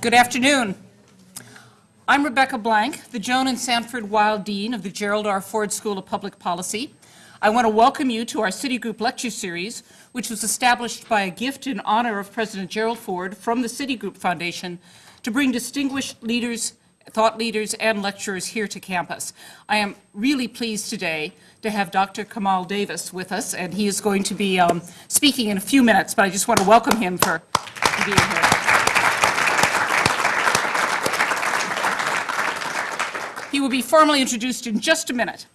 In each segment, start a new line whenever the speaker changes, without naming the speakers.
Good afternoon. I'm Rebecca Blank, the Joan and Sanford Weill Dean of the Gerald R. Ford School of Public Policy. I want to welcome you to our Citigroup Lecture Series, which was established by a gift in honor of President Gerald Ford from the Citigroup Foundation to bring distinguished leaders, thought leaders, and lecturers here to campus. I am really pleased today to have Dr. Kemal Dervis with us, and he is going to be um, speaking in a few minutes, but I just want to welcome him for being here. He will be formally introduced in just a minute.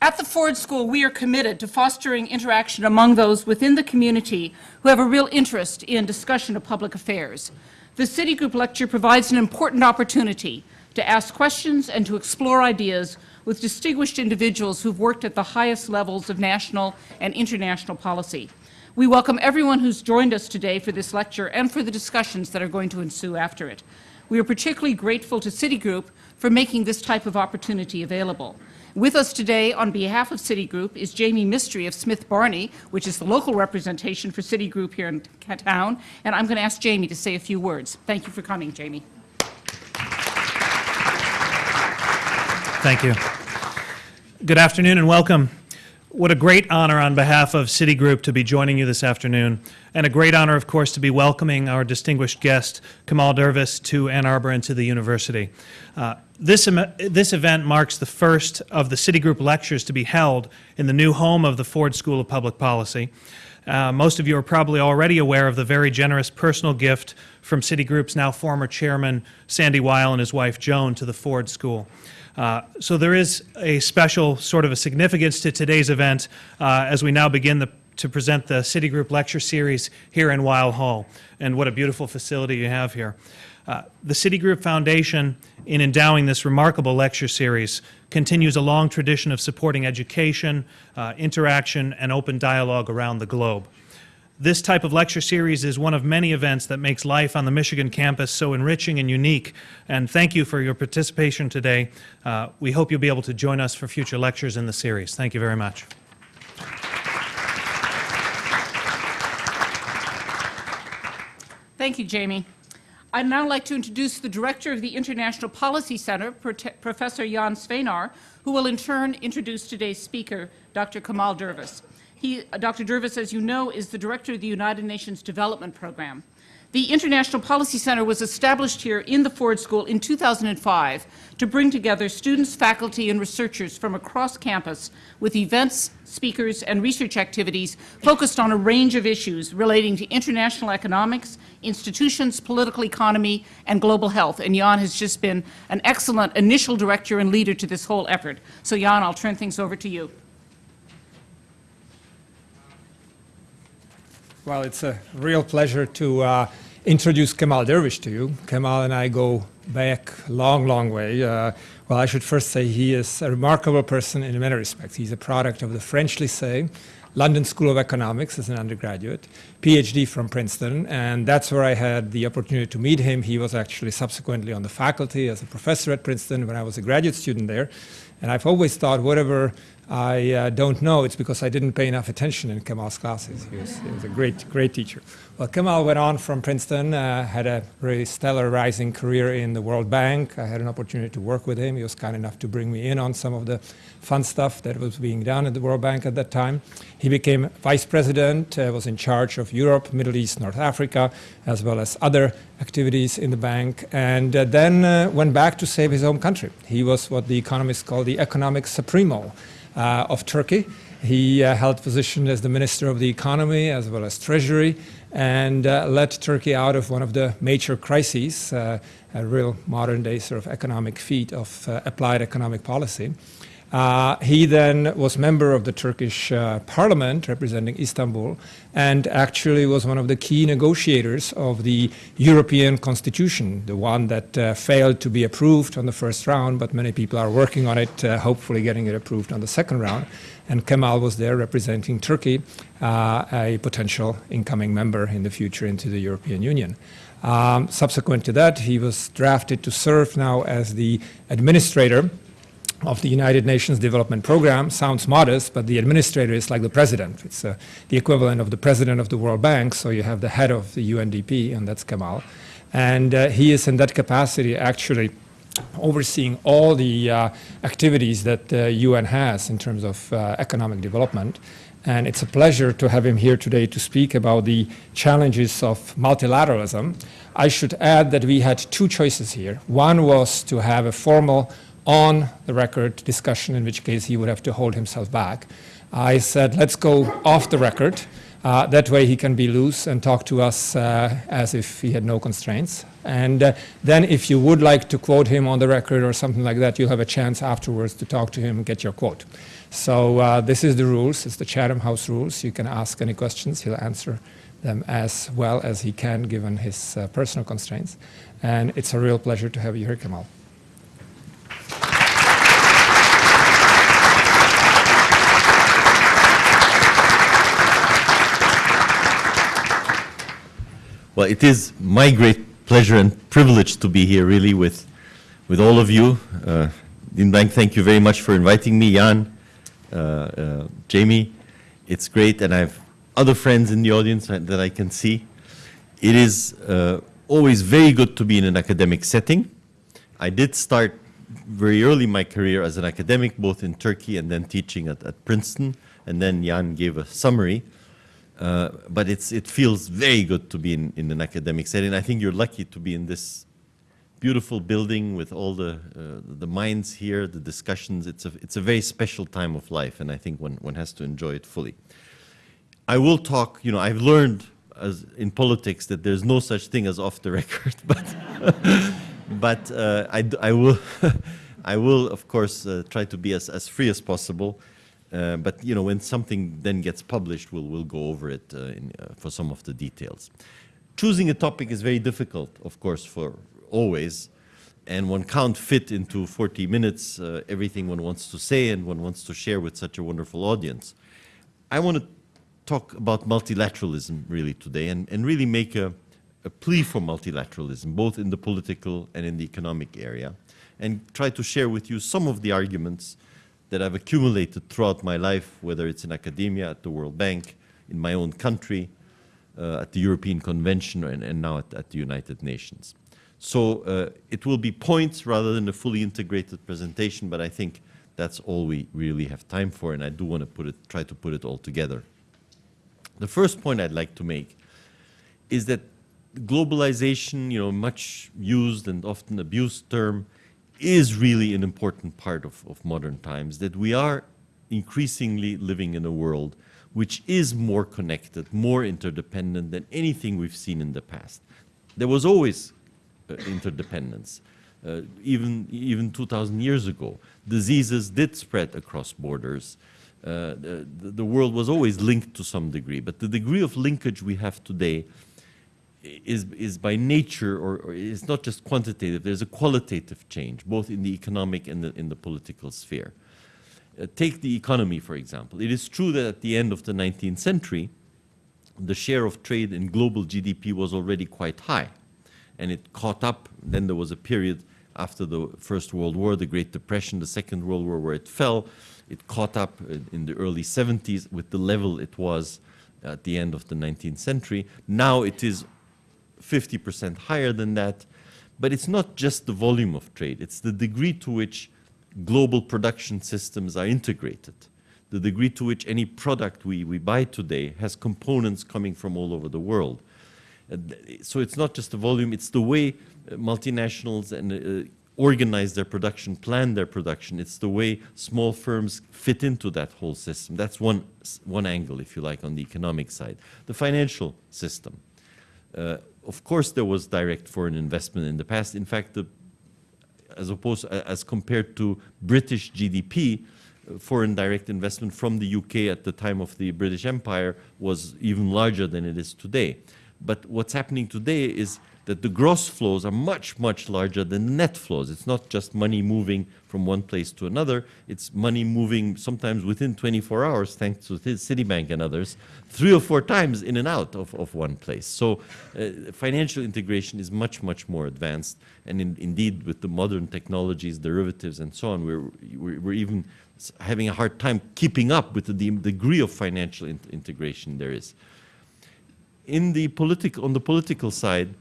At the Ford School, we are committed to fostering interaction among those within the community who have a real interest in discussion of public affairs. The Citigroup Lecture provides an important opportunity to ask questions and to explore ideas with distinguished individuals who've worked at the highest levels of national and international policy. We welcome everyone who's joined us today for this lecture and for the discussions that are going to ensue after it. We are particularly grateful to Citigroup for making this type of opportunity available. With us today on behalf of Citigroup is Jamie Mistry of Smith Barney, which is the local representation for Citigroup here in town, and I'm going to ask Jamie to say a few words. Thank you for coming, Jamie.
Thank you. Good afternoon and welcome. What a great honor on behalf of Citigroup to be joining you this afternoon, and a great honor, of course, to be welcoming our distinguished guest, Kemal Dervis, to Ann Arbor and to the university. Uh, this, this event marks the first of the Citigroup lectures to be held in the new home of the Ford School of Public Policy. Uh, most of you are probably already aware of the very generous personal gift from Citigroup's now former chairman, Sandy Weill, and his wife, Joan, to the Ford School. Uh, so there is a special sort of a significance to today's event uh, as we now begin the, to present the Citigroup lecture series here in Weill Hall. And what a beautiful facility you have here. Uh, the Citigroup Foundation, in endowing this remarkable lecture series, continues a long tradition of supporting education, uh, interaction, and open dialogue around the globe. This type of lecture series is one of many events that makes life on the Michigan campus so enriching and unique. And thank you for your participation today. Uh, we hope you'll be able to join us for future lectures in the series. Thank you very much.
Thank you, Jamie. I'd now like to introduce the director of the International Policy Center, Professor Jan Svejnar, who will in turn introduce today's speaker, Dr. Kemal Dervis. He, Dr. Dervis, as you know, is the director of the United Nations Development Program. The International Policy Center was established here in the Ford School in 2005 to bring together students, faculty, and researchers from across campus with events, speakers, and research activities focused on a range of issues relating to international economics, institutions, political economy, and global health. And Jan has just been an excellent initial director and leader to this whole effort. So Jan, I'll turn things over to you.
Well, it's a real pleasure to uh, introduce Kemal Dervis to you. Kemal and I go back a long, long way. Uh, well, I should first say he is a remarkable person in many respects. He's a product of the French Lycée, London School of Economics as an undergraduate, PhD from Princeton, and that's where I had the opportunity to meet him. He was actually subsequently on the faculty as a professor at Princeton when I was a graduate student there. And I've always thought whatever I uh, don't know. It's because I didn't pay enough attention in Kemal's classes. He was, he was a great, great teacher. Well, Kemal went on from Princeton, uh, had a really stellar rising career in the World Bank. I had an opportunity to work with him. He was kind enough to bring me in on some of the fun stuff that was being done at the World Bank at that time. He became vice president, uh, was in charge of Europe, Middle East, North Africa, as well as other activities in the bank, and uh, then uh, went back to save his home country. He was what the economists call the economic supremo. Uh, of Turkey. He uh, held position as the Minister of the Economy as well as Treasury and uh, led Turkey out of one of the major crises, a real modern day sort of economic feat of applied economic policy. Uh, he then was member of the Turkish uh, parliament representing Istanbul and actually was one of the key negotiators of the European constitution, the one that uh, failed to be approved on the first round, but many people are working on it, uh, hopefully getting it approved on the second round. And Kemal was there representing Turkey, uh, a potential incoming member in the future into the European Union. Um, subsequent to that, he was drafted to serve now as the administrator of the United Nations Development Program sounds modest, but the administrator is like the president. It's uh, the equivalent of the president of the World Bank, so you have the head of the UNDP, and that's Kemal. And uh, he is in that capacity actually overseeing all the uh, activities that the UN has in terms of uh, economic development. And it's a pleasure to have him here today to speak about the challenges of multilateralism. I should add that we had two choices here. One was to have a formal on the record discussion, in which case he would have to hold himself back. I said, let's go off the record. Uh, that way he can be loose and talk to us uh, as if he had no constraints. And uh, then if you would like to quote him on the record or something like that, you'll have a chance afterwards to talk to him and get your quote. So uh, this is the rules. It's the Chatham House rules. You can ask any questions. He'll answer them as well as he can given his uh, personal constraints. And it's a real pleasure to have you here, Kemal.
Well, it is my great pleasure and privilege to be here really with, with all of you. Uh, Dean Blank, thank you very much for inviting me. Jan, uh, uh, Jamie, it's great. And I have other friends in the audience that I can see. It is uh, always very good to be in an academic setting. I did start very early in my career as an academic, both in Turkey and then teaching at, at Princeton. And then Jan gave a summary. Uh, but it's, it feels very good to be in, in an academic setting. I think you're lucky to be in this beautiful building with all the, uh, the minds here, the discussions. It's a, it's a very special time of life, and I think one, one has to enjoy it fully. I will talk, you know, I've learned as in politics that there's no such thing as off the record, but, but uh, I, I, will, I will, of course, uh, try to be as, as free as possible. Uh, but you know, when something then gets published, we'll, we'll go over it uh, in, uh, for some of the details. Choosing a topic is very difficult, of course, for always, and one can't fit into 40 minutes uh, everything one wants to say and one wants to share with such a wonderful audience. I want to talk about multilateralism really today and, and really make a, a plea for multilateralism, both in the political and in the economic area, and try to share with you some of the arguments that I've accumulated throughout my life, whether it's in academia, at the World Bank, in my own country, uh, at the European Convention, and, and now at, at, the United Nations. So uh, it will be points rather than a fully integrated presentation, but I think that's all we really have time for, and I do want to put it, try to put it all together. The first point I'd like to make is that globalization, you know, much used and often abused term, is really an important part of, of modern times, that we are increasingly living in a world which is more connected, more interdependent than anything we've seen in the past. There was always uh, interdependence. Uh, even, even 2,000 years ago, diseases did spread across borders. Uh, the, the world was always linked to some degree, but the degree of linkage we have today is, is by nature, or, or it's not just quantitative, there's a qualitative change, both in the economic and the, in the political sphere. Uh, take the economy, for example. It is true that at the end of the 19th century, the share of trade in global GDP was already quite high, and it caught up. Then there was a period after the First World War, the Great Depression, the Second World War, where it fell. It caught up in the early 70s with the level it was at the end of the 19th century. Now it is 50% higher than that. But it's not just the volume of trade, it's the degree to which global production systems are integrated, the degree to which any product we, we buy today has components coming from all over the world. So it's not just the volume, it's the way uh, multinationals and uh, organize their production, plan their production. It's the way small firms fit into that whole system. That's one, one angle, if you like, on the economic side. The financial system. Uh, of course, there was direct foreign investment in the past. In fact, the, as opposed as compared to British GDP, foreign direct investment from the UK at the time of the British Empire was even larger than it is today. But what's happening today is that the gross flows are much, much larger than net flows. It's not just money moving from one place to another. It's money moving sometimes within 24 hours, thanks to Citibank and others, three or four times in and out of, of one place. So uh, financial integration is much, much more advanced. And in, indeed, with the modern technologies, derivatives, and so on, we're, we're, we're even having a hard time keeping up with the degree of financial in integration there is. In the political, on the political side,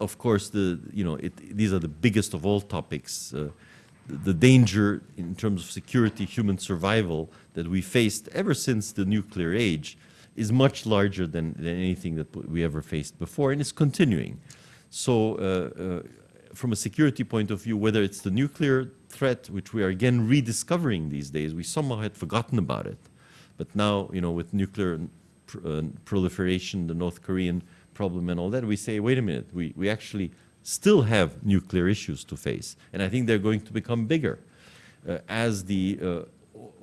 of course, the, you know, it, these are the biggest of all topics. Uh, the danger in terms of security, human survival that we faced ever since the nuclear age is much larger than, than anything that we ever faced before, and it's continuing. So, uh, uh, from a security point of view, whether it's the nuclear threat, which we are again rediscovering these days, we somehow had forgotten about it. But now, you know, with nuclear pr uh, proliferation, the North Korean problem and all that, we say, wait a minute, we, we actually still have nuclear issues to face. And I think they're going to become bigger uh, as the uh,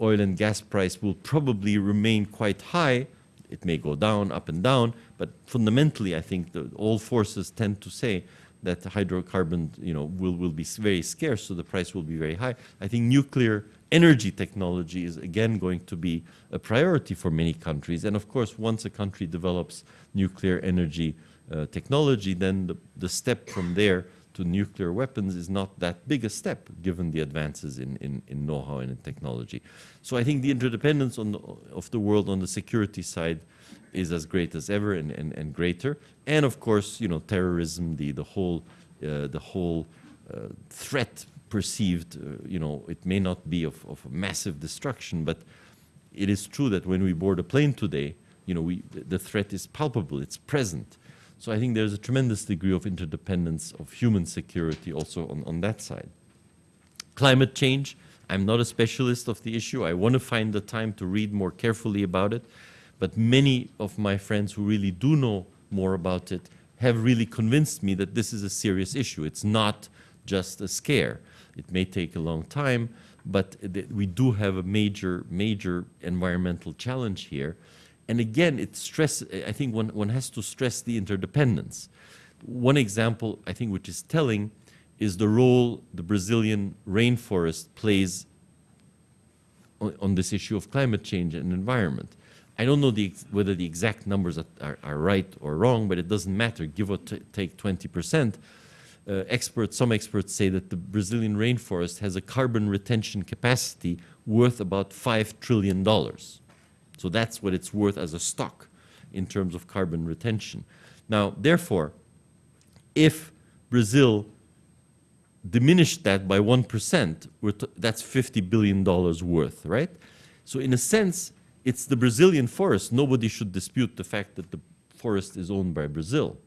oil and gas price will probably remain quite high. It may go down, up and down, but fundamentally, I think that all forces tend to say that hydrocarbon, you know, will, will be very scarce, so the price will be very high. I think nuclear energy technology is again going to be a priority for many countries. And of course, once a country develops nuclear energy uh, technology, then the, the step from there to nuclear weapons is not that big a step, given the advances in, in, in know-how and in technology. So I think the interdependence on the, of the world on the security side is as great as ever and, and, and greater. And of course, you know, terrorism, the, the whole, uh, the whole uh, threat perceived, uh, you know, it may not be of, of massive destruction, but it is true that when we board a plane today, you know, we, the threat is palpable, it's present. So I think there's a tremendous degree of interdependence of human security also on, on that side. Climate change, I'm not a specialist of the issue. I want to find the time to read more carefully about it. But many of my friends who really do know more about it have really convinced me that this is a serious issue. It's not just a scare. It may take a long time, but we do have a major, major environmental challenge here. And again, it stress, I think one, one has to stress the interdependence. One example, I think, which is telling, is the role the Brazilian rainforest plays on, on this issue of climate change and environment. I don't know the, whether the exact numbers are, are, are, right or wrong, but it doesn't matter. Give or take 20%. Uh, experts, some experts say that the Brazilian rainforest has a carbon retention capacity worth about $5 trillion. So that's what it's worth as a stock in terms of carbon retention. Now, therefore, if Brazil diminished that by 1%, that's $50 billion worth, right? So in a sense, it's the Brazilian forest. Nobody should dispute the fact that the forest is owned by Brazil.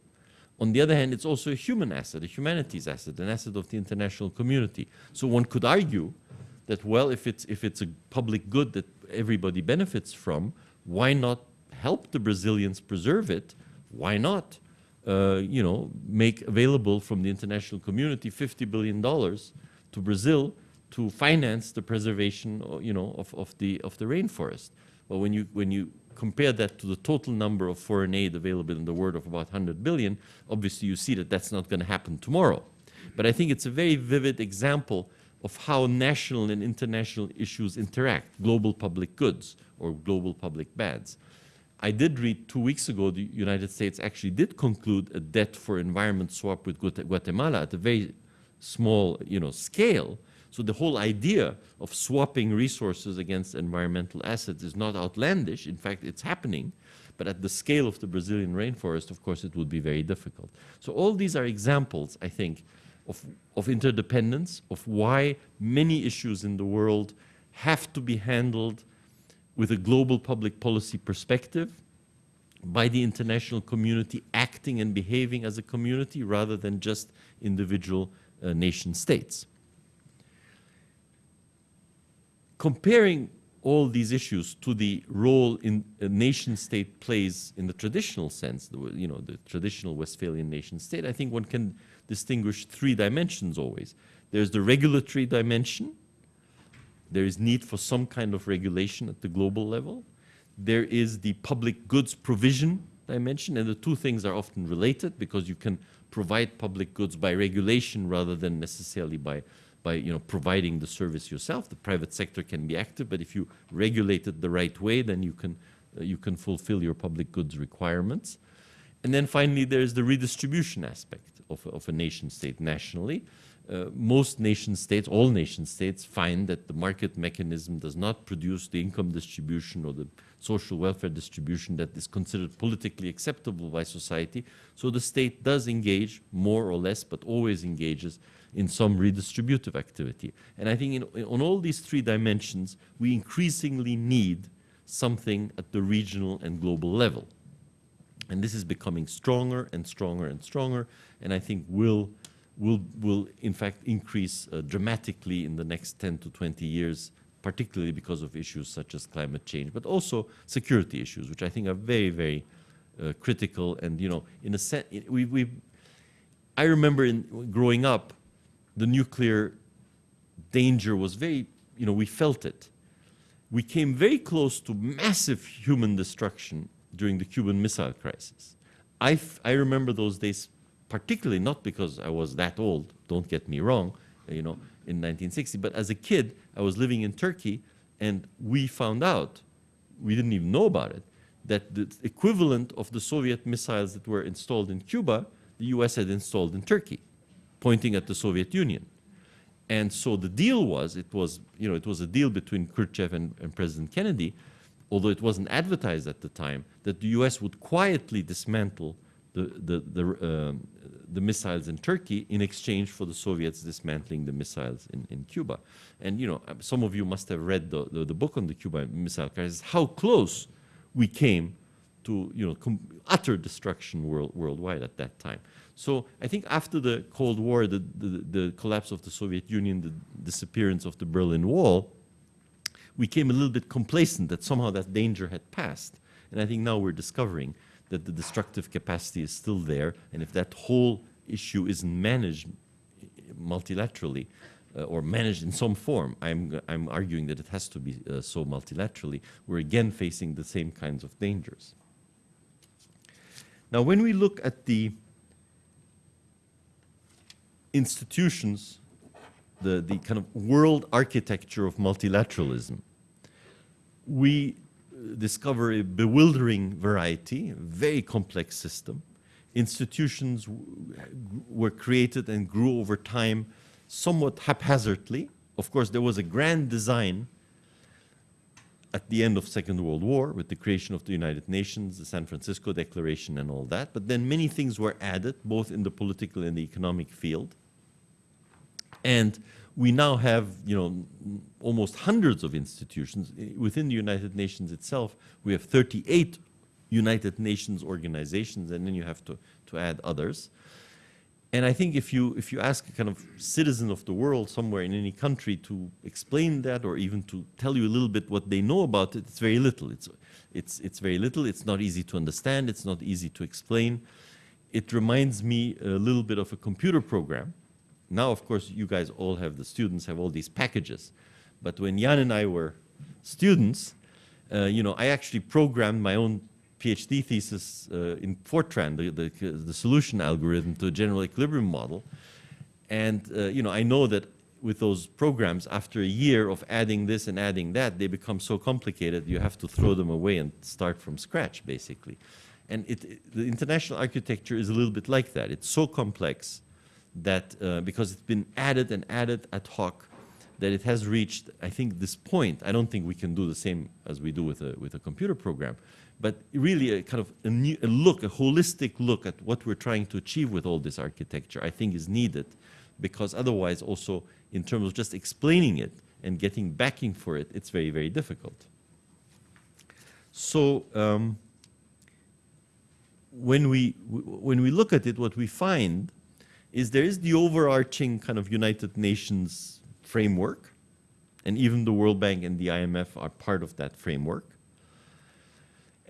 On the other hand, it's also a human asset, a humanities asset, an asset of the international community. So one could argue that, well, if it's, if it's a public good that everybody benefits from, why not help the Brazilians preserve it? Why not, uh, you know, make available from the international community $50 billion to Brazil to finance the preservation, you know, of, of, the, of the rainforest? Well, when you, when you compare that to the total number of foreign aid available in the world of about 100 billion, obviously you see that that's not going to happen tomorrow. But I think it's a very vivid example of how national and international issues interact, global public goods or global public bads. I did read two weeks ago the United States actually did conclude a debt for environment swap with Guatemala at a very small you know, scale. So the whole idea of swapping resources against environmental assets is not outlandish. In fact, it's happening. But at the scale of the Brazilian rainforest, of course, it would be very difficult. So all these are examples, I think, of, of interdependence, of why many issues in the world have to be handled with a global public policy perspective by the international community acting and behaving as a community rather than just individual uh, nation states. Comparing all these issues to the role in a nation state plays in the traditional sense, the, you know, the traditional Westphalian nation state, I think one can distinguish three dimensions always. There's the regulatory dimension. There is need for some kind of regulation at the global level. There is the public goods provision dimension, and the two things are often related because you can provide public goods by regulation rather than necessarily by, by you know, providing the service yourself. The private sector can be active, but if you regulate it the right way, then you can, uh, you can fulfill your public goods requirements. And then finally, there's the redistribution aspect of, of a nation state nationally. Uh, most nation states, all nation states, find that the market mechanism does not produce the income distribution or the social welfare distribution that is considered politically acceptable by society. So the state does engage more or less, but always engages in some redistributive activity. And I think in, in- on all these three dimensions, we increasingly need something at the regional and global level. And this is becoming stronger and stronger and stronger, and I think will, will, will in fact increase uh, dramatically in the next 10 to 20 years, particularly because of issues such as climate change, but also security issues, which I think are very, very uh, critical. And, you know, in a sense, we, we, I remember in, growing up, the nuclear danger was very, you know, we felt it. We came very close to massive human destruction during the Cuban Missile Crisis. I, I remember those days particularly not because I was that old, don't get me wrong, you know, in 1960, but as a kid, I was living in Turkey and we found out, we didn't even know about it, that the equivalent of the Soviet missiles that were installed in Cuba, the US had installed in Turkey, pointing at the Soviet Union. And so the deal was, it was, you know, it was a deal between Khrushchev and, and President Kennedy, although it wasn't advertised at the time, that the U.S. would quietly dismantle the, the, the, um, the missiles in Turkey in exchange for the Soviets dismantling the missiles in, in Cuba. And, you know, some of you must have read the, the, the book on the Cuban Missile Crisis, how close we came to, you know, utter destruction world, worldwide at that time. So I think after the Cold War, the, the, the collapse of the Soviet Union, the disappearance of the Berlin Wall, we came a little bit complacent that somehow that danger had passed. And I think now we're discovering that the destructive capacity is still there. And if that whole issue isn't managed multilaterally uh, or managed in some form, I'm, I'm arguing that it has to be uh, so multilaterally, we're again facing the same kinds of dangers. Now, when we look at the institutions, the, the kind of world architecture of multilateralism, we uh, discover a bewildering variety, a very complex system. Institutions were created and grew over time somewhat haphazardly. Of course, there was a grand design at the end of Second World War with the creation of the United Nations, the San Francisco Declaration and all that. But then many things were added, both in the political and the economic field. And we now have, you know, almost hundreds of institutions. Within the United Nations itself, we have 38 United Nations organizations, and then you have to, to add others. And I think if you, if you ask a kind of citizen of the world somewhere in any country to explain that or even to tell you a little bit what they know about it, it's very little. It's, it's, it's very little. It's not easy to understand. It's not easy to explain. It reminds me a little bit of a computer program. Now, of course, you guys all have, the students have all these packages. But when Jan and I were students, uh, you know, I actually programmed my own PhD thesis uh, in Fortran, the, the, the solution algorithm to a general equilibrium model. And, uh, you know, I know that with those programs, after a year of adding this and adding that, they become so complicated you have to throw them away and start from scratch, basically. And it, it- the international architecture is a little bit like that. It's so complex that uh, because it's been added and added ad hoc, that it has reached, I think, this point. I don't think we can do the same as we do with a, with a computer program, but really a kind of a, new, a look, a holistic look at what we're trying to achieve with all this architecture, I think is needed, because otherwise also in terms of just explaining it and getting backing for it, it's very, very difficult. So um, when we when we look at it, what we find is there is the overarching kind of United Nations framework, and even the World Bank and the IMF are part of that framework.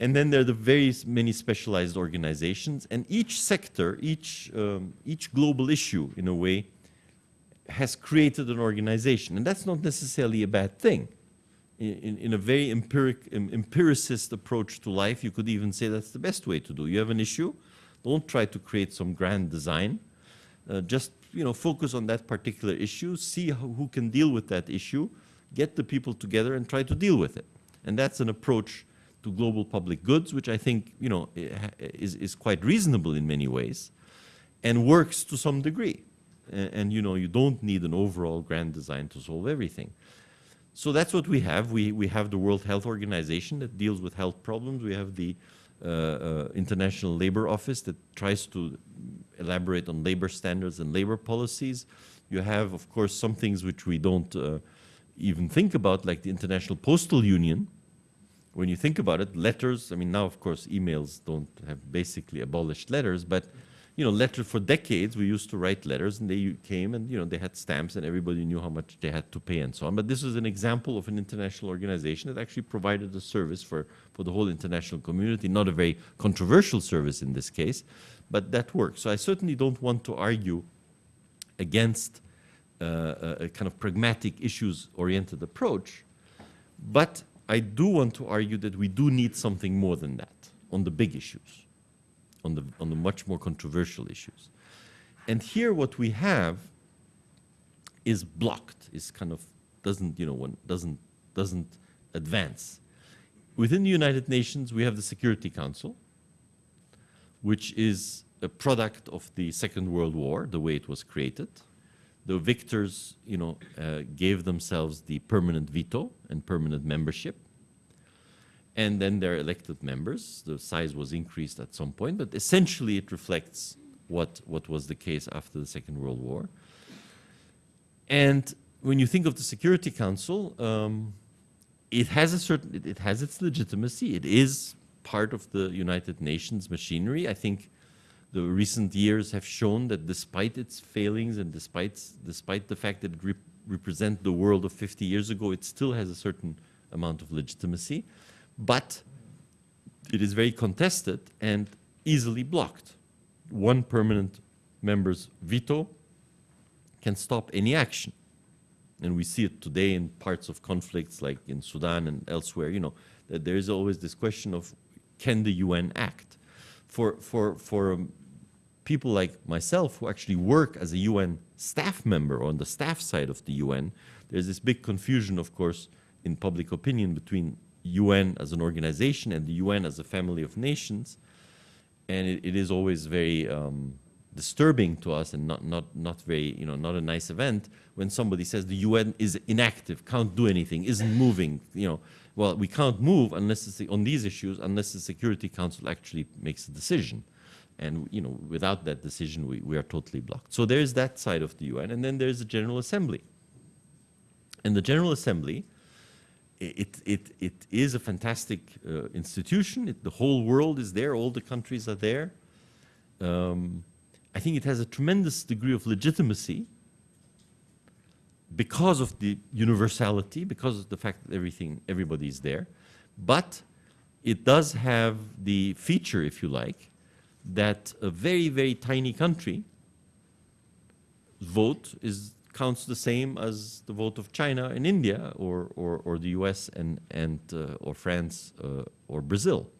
And then there are the very many specialized organizations, and each sector, each um, each global issue, in a way, has created an organization, and that's not necessarily a bad thing. In, in, a very empiric, em- empiricist approach to life, you could even say that's the best way to do. You have an issue, don't try to create some grand design. Uh, just you know, focus on that particular issue, see how, who can deal with that issue, get the people together and try to deal with it. And that's an approach to global public goods, which I think you know is, is quite reasonable in many ways. and works to some degree. And, and you know, you don't need an overall grand design to solve everything. So that's what we have. We, we have the World Health Organization that deals with health problems. We have the uh, uh, International Labor Office that tries to elaborate on labor standards and labor policies. You have, of course, some things which we don't uh, even think about, like the International Postal Union. When you think about it, letters, I mean, now, of course, emails don't have basically abolished letters, but you know, letter for decades, we used to write letters and they came and, you know, they had stamps and everybody knew how much they had to pay and so on. But this was an example of an international organization that actually provided a service for, for the whole international community, not a very controversial service in this case, but that works. So I certainly don't want to argue against uh, a, kind of pragmatic issues-oriented approach, but I do want to argue that we do need something more than that on the big issues on the, on the much more controversial issues. And here what we have is blocked, is kind of, doesn't, you know, one doesn't, doesn't advance. Within the United Nations, we have the Security Council, which is a product of the Second World War, the way it was created. The victors, you know, uh, gave themselves the permanent veto and permanent membership and then they're elected members. The size was increased at some point, but essentially it reflects what, what was the case after the Second World War. And when you think of the Security Council, um, it has a certain, it, it has its legitimacy. It is part of the United Nations machinery. I think the recent years have shown that despite its failings and despite, despite the fact that it rep represents the world of 50 years ago, it still has a certain amount of legitimacy but it is very contested and easily blocked. One permanent member's veto can stop any action. And we see it today in parts of conflicts like in Sudan and elsewhere, you know, that there is always this question of can the UN act? For, for, for um, people like myself who actually work as a UN staff member on the staff side of the UN, there's this big confusion, of course, in public opinion between UN as an organization and the UN as a family of nations. And it, it is always very um, disturbing to us and not, not, not very, you know, not a nice event when somebody says the UN is inactive, can't do anything, isn't moving, you know. Well, we can't move unless on these issues unless the Security Council actually makes a decision. And, you know, without that decision, we, we are totally blocked. So there's that side of the UN. And then there's the General Assembly. And the General Assembly it, it, it is a fantastic uh, institution. It, the whole world is there. All the countries are there. Um, I think it has a tremendous degree of legitimacy because of the universality, because of the fact that everything, everybody is there. But it does have the feature, if you like, that a very, very tiny country vote is counts the same as the vote of China and India or, or, or the US and, and, uh, or France uh, or Brazil.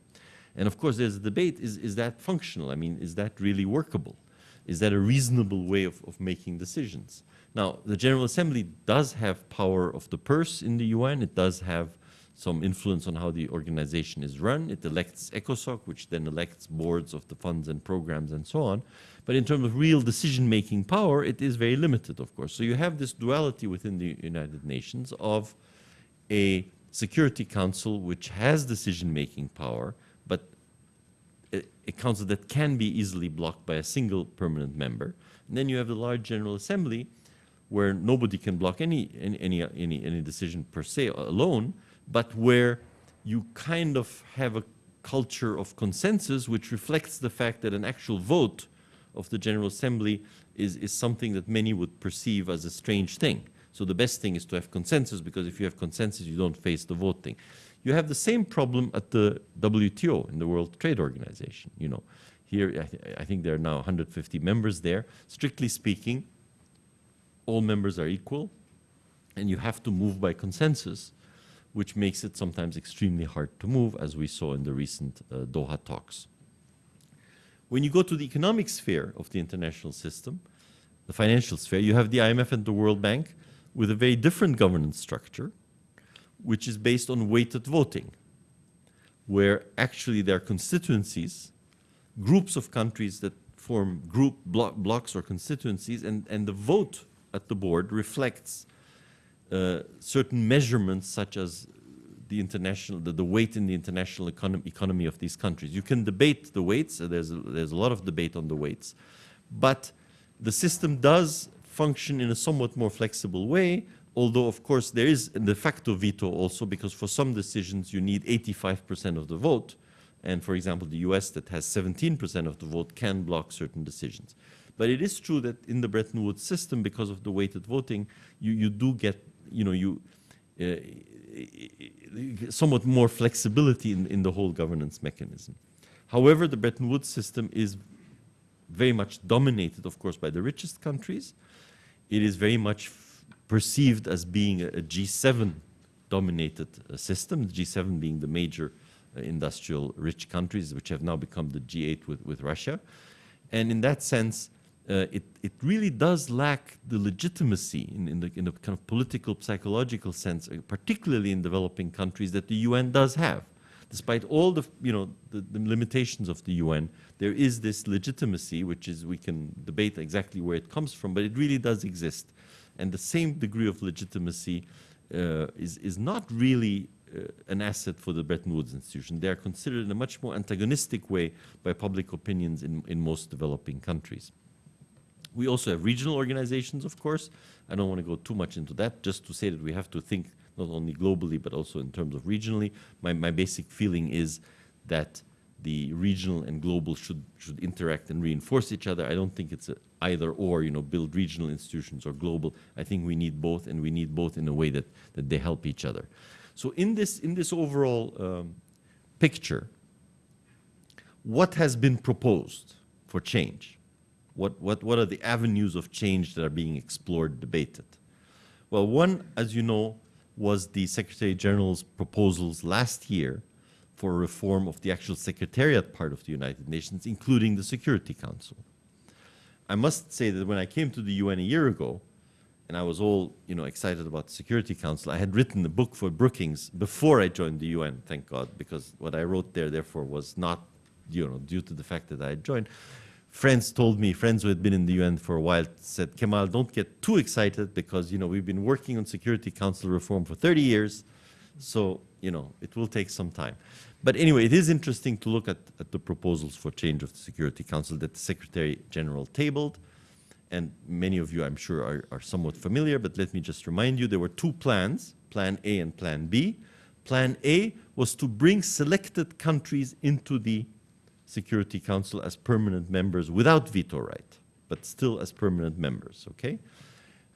And of course, there's a debate, is, is that functional? I mean, is that really workable? Is that a reasonable way of, of making decisions? Now, the General Assembly does have power of the purse in the UN. It does have some influence on how the organization is run. It elects ECOSOC, which then elects boards of the funds and programs and so on. But in terms of real decision-making power, it is very limited, of course. So you have this duality within the United Nations of a Security Council which has decision-making power, but a, a council that can be easily blocked by a single permanent member. And then you have the large General Assembly where nobody can block any, any, any, any decision per se alone, but where you kind of have a culture of consensus which reflects the fact that an actual vote of the General Assembly is, is something that many would perceive as a strange thing. So the best thing is to have consensus because if you have consensus, you don't face the voting. You have the same problem at the WTO, in the World Trade Organization. You know, here I, th I think there are now 150 members there. Strictly speaking, all members are equal, and you have to move by consensus, which makes it sometimes extremely hard to move, as we saw in the recent uh, Doha talks. When you go to the economic sphere of the international system, the financial sphere, you have the IMF and the World Bank with a very different governance structure, which is based on weighted voting, where actually there are constituencies, groups of countries that form group blo- blocks or constituencies, and, and the vote at the board reflects uh, certain measurements such as the international, the, the weight in the international econom- economy of these countries. You can debate the weights. uh, there's a, there's a lot of debate on the weights, but the system does function in a somewhat more flexible way. Although, of course, there is de facto veto also because for some decisions you need 85% of the vote. And for example, the US that has 17% of the vote can block certain decisions. But it is true that in the Bretton Woods system, because of the weighted voting, you, you do get, you know, you, uh, somewhat more flexibility in, in the whole governance mechanism. However, the Bretton Woods system is very much dominated, of course, by the richest countries. It is very much perceived as being a, a G7 dominated uh, system, the G7 being the major uh, industrial rich countries, which have now become the G8 with, with Russia. And in that sense, uh, it, it really does lack the legitimacy in, in, the, in the kind of political, psychological sense, uh, particularly in developing countries, that the UN does have. Despite all the, you know, the, the limitations of the UN, there is this legitimacy, which is, we can debate exactly where it comes from, but it really does exist. And the same degree of legitimacy uh, is, is not really uh, an asset for the Bretton Woods institution. They are considered in a much more antagonistic way by public opinions in, in most developing countries. We also have regional organizations, of course. I don't want to go too much into that, just to say that we have to think not only globally, but also in terms of regionally. My, my basic feeling is that the regional and global should, should interact and reinforce each other. I don't think it's either or, you know, build regional institutions or global. I think we need both, and we need both in a way that, that they help each other. So in this, in this overall um, picture, what has been proposed for change? What, what, what are the avenues of change that are being explored, debated? Well, one, as you know, was the Secretary General's proposals last year for reform of the actual secretariat part of the United Nations, including the Security Council. I must say that when I came to the UN a year ago, and I was all you know excited about the Security Council, I had written a book for Brookings before I joined the UN, thank God, because what I wrote there, therefore, was not you know due to the fact that I had joined. Friends told me, friends who had been in the UN for a while, said, Kemal, don't get too excited because you know we've been working on Security Council reform for 30 years, so you know it will take some time. But anyway, it is interesting to look at, at the proposals for change of the Security Council that the Secretary General tabled. And many of you, I'm sure, are, are somewhat familiar, but let me just remind you there were two plans Plan A and Plan B. Plan A was to bring selected countries into the Security Council as permanent members without veto right, but still as permanent members, okay?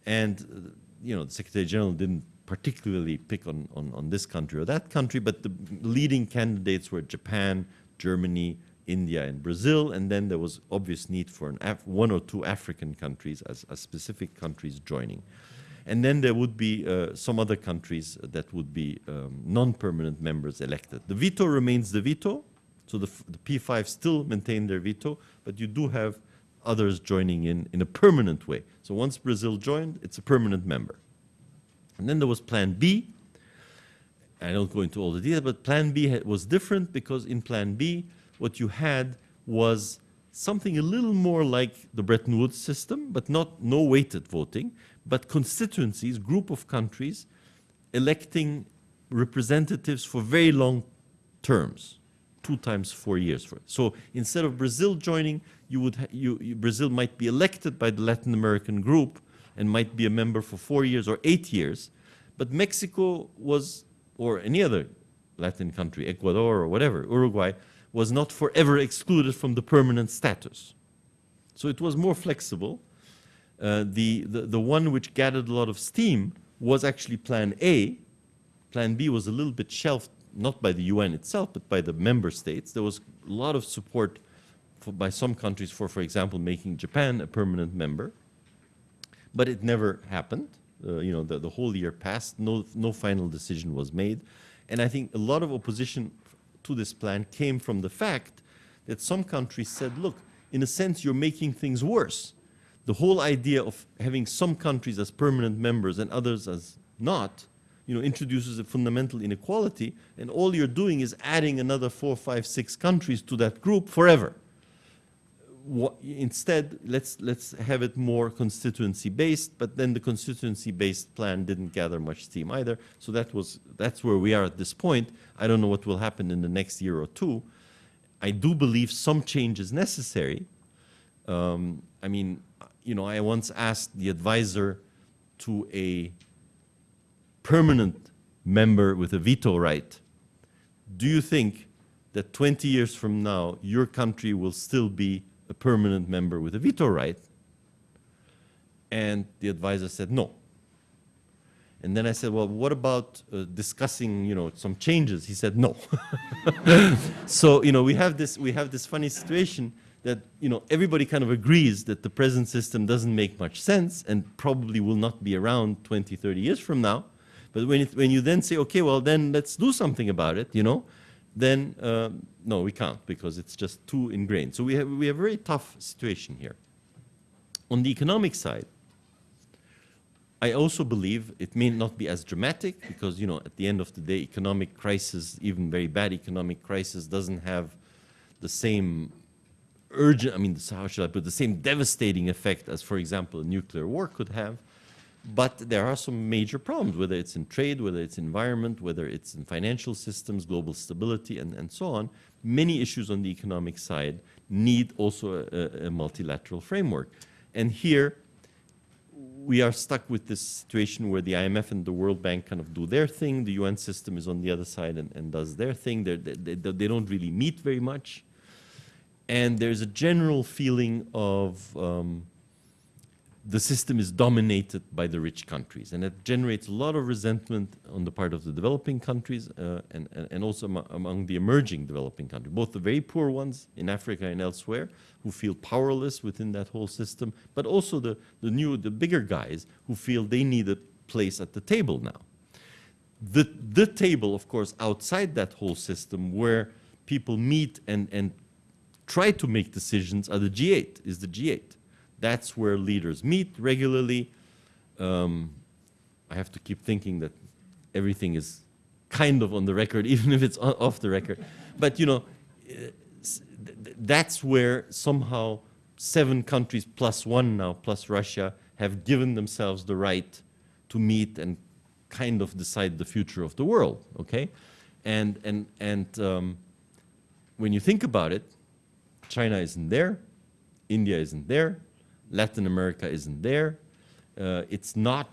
And, uh, you know, the Secretary General didn't particularly pick on, on, on this country or that country, but the leading candidates were Japan, Germany, India, and Brazil, and then there was obvious need for one or two African countries as, as specific countries joining. And then there would be uh, some other countries that would be um, non-permanent members elected. The veto remains the veto, so the, the P5 still maintain their veto, but you do have others joining in in a permanent way. So once Brazil joined, it's a permanent member. And then there was Plan B. I don't go into all the details, but Plan B was different because in Plan B, what you had was something a little more like the Bretton Woods system, but not no weighted voting, but constituencies, group of countries, electing representatives for very long terms, two times four years. For so instead of Brazil joining, you would you, you Brazil might be elected by the Latin American group and might be a member for four years or eight years, but Mexico was or any other Latin country, Ecuador or whatever, Uruguay, was not forever excluded from the permanent status. So it was more flexible. Uh, the, the, the one which gathered a lot of steam was actually Plan A. Plan B was a little bit shelved, not by the UN itself, but by the member states. There was a lot of support for, by some countries for, for example, making Japan a permanent member. But it never happened. Uh, you know, the, the whole year passed, no, no final decision was made. And I think a lot of opposition to this plan came from the fact that some countries said, look, in a sense, you're making things worse. The whole idea of having some countries as permanent members and others as not, you know, introduces a fundamental inequality, and all you're doing is adding another four, five, six countries to that group forever. wha- instead, let's, let's have it more constituency-based, but then the constituency-based plan didn't gather much steam either. So that was, that's where we are at this point. I don't know what will happen in the next year or two. I do believe some change is necessary. Um, I mean, you know, I once asked the advisor to a permanent member with a veto right, do you think that 20 years from now, your country will still be a permanent member with a veto right? And the advisor said no. And then I said, well, what about uh, discussing, you know, some changes? He said no. so, you know, we have this, we have this funny situation that, you know, everybody kind of agrees that the present system doesn't make much sense and probably will not be around 20, 30 years from now. But when, it, when you then say, okay, well, then let's do something about it, you know, then um, no, we can't because it's just too ingrained. So we have, we have a very tough situation here. On the economic side, I also believe it may not be as dramatic because, you know, at the end of the day, economic crisis, even very bad economic crisis, doesn't have the same urgent, I mean, how should I put the same devastating effect as, for example, a nuclear war could have. But there are some major problems, whether it's in trade, whether it's environment, whether it's in financial systems, global stability, and, and so on. Many issues on the economic side need also a, a multilateral framework. And here, we are stuck with this situation where the IMF and the World Bank kind of do their thing. The UN system is on the other side and, and does their thing. They, they, they don't really meet very much. And there's a general feeling of um, the system is dominated by the rich countries. And it generates a lot of resentment on the part of the developing countries uh, and, and, also am among the emerging developing countries, both the very poor ones in Africa and elsewhere who feel powerless within that whole system, but also the, the new, the bigger guys who feel they need a place at the table now. The, the table, of course, outside that whole system where people meet and, and try to make decisions are the G8, is the G8. That's where leaders meet regularly. Um, I have to keep thinking that everything is kind of on the record, even if it's off the record. But you know, that's where somehow seven countries plus one now, plus Russia, have given themselves the right to meet and kind of decide the future of the world. Okay, and and and um, when you think about it, China isn't there, India isn't there, Latin America isn't there. Uh, it's not,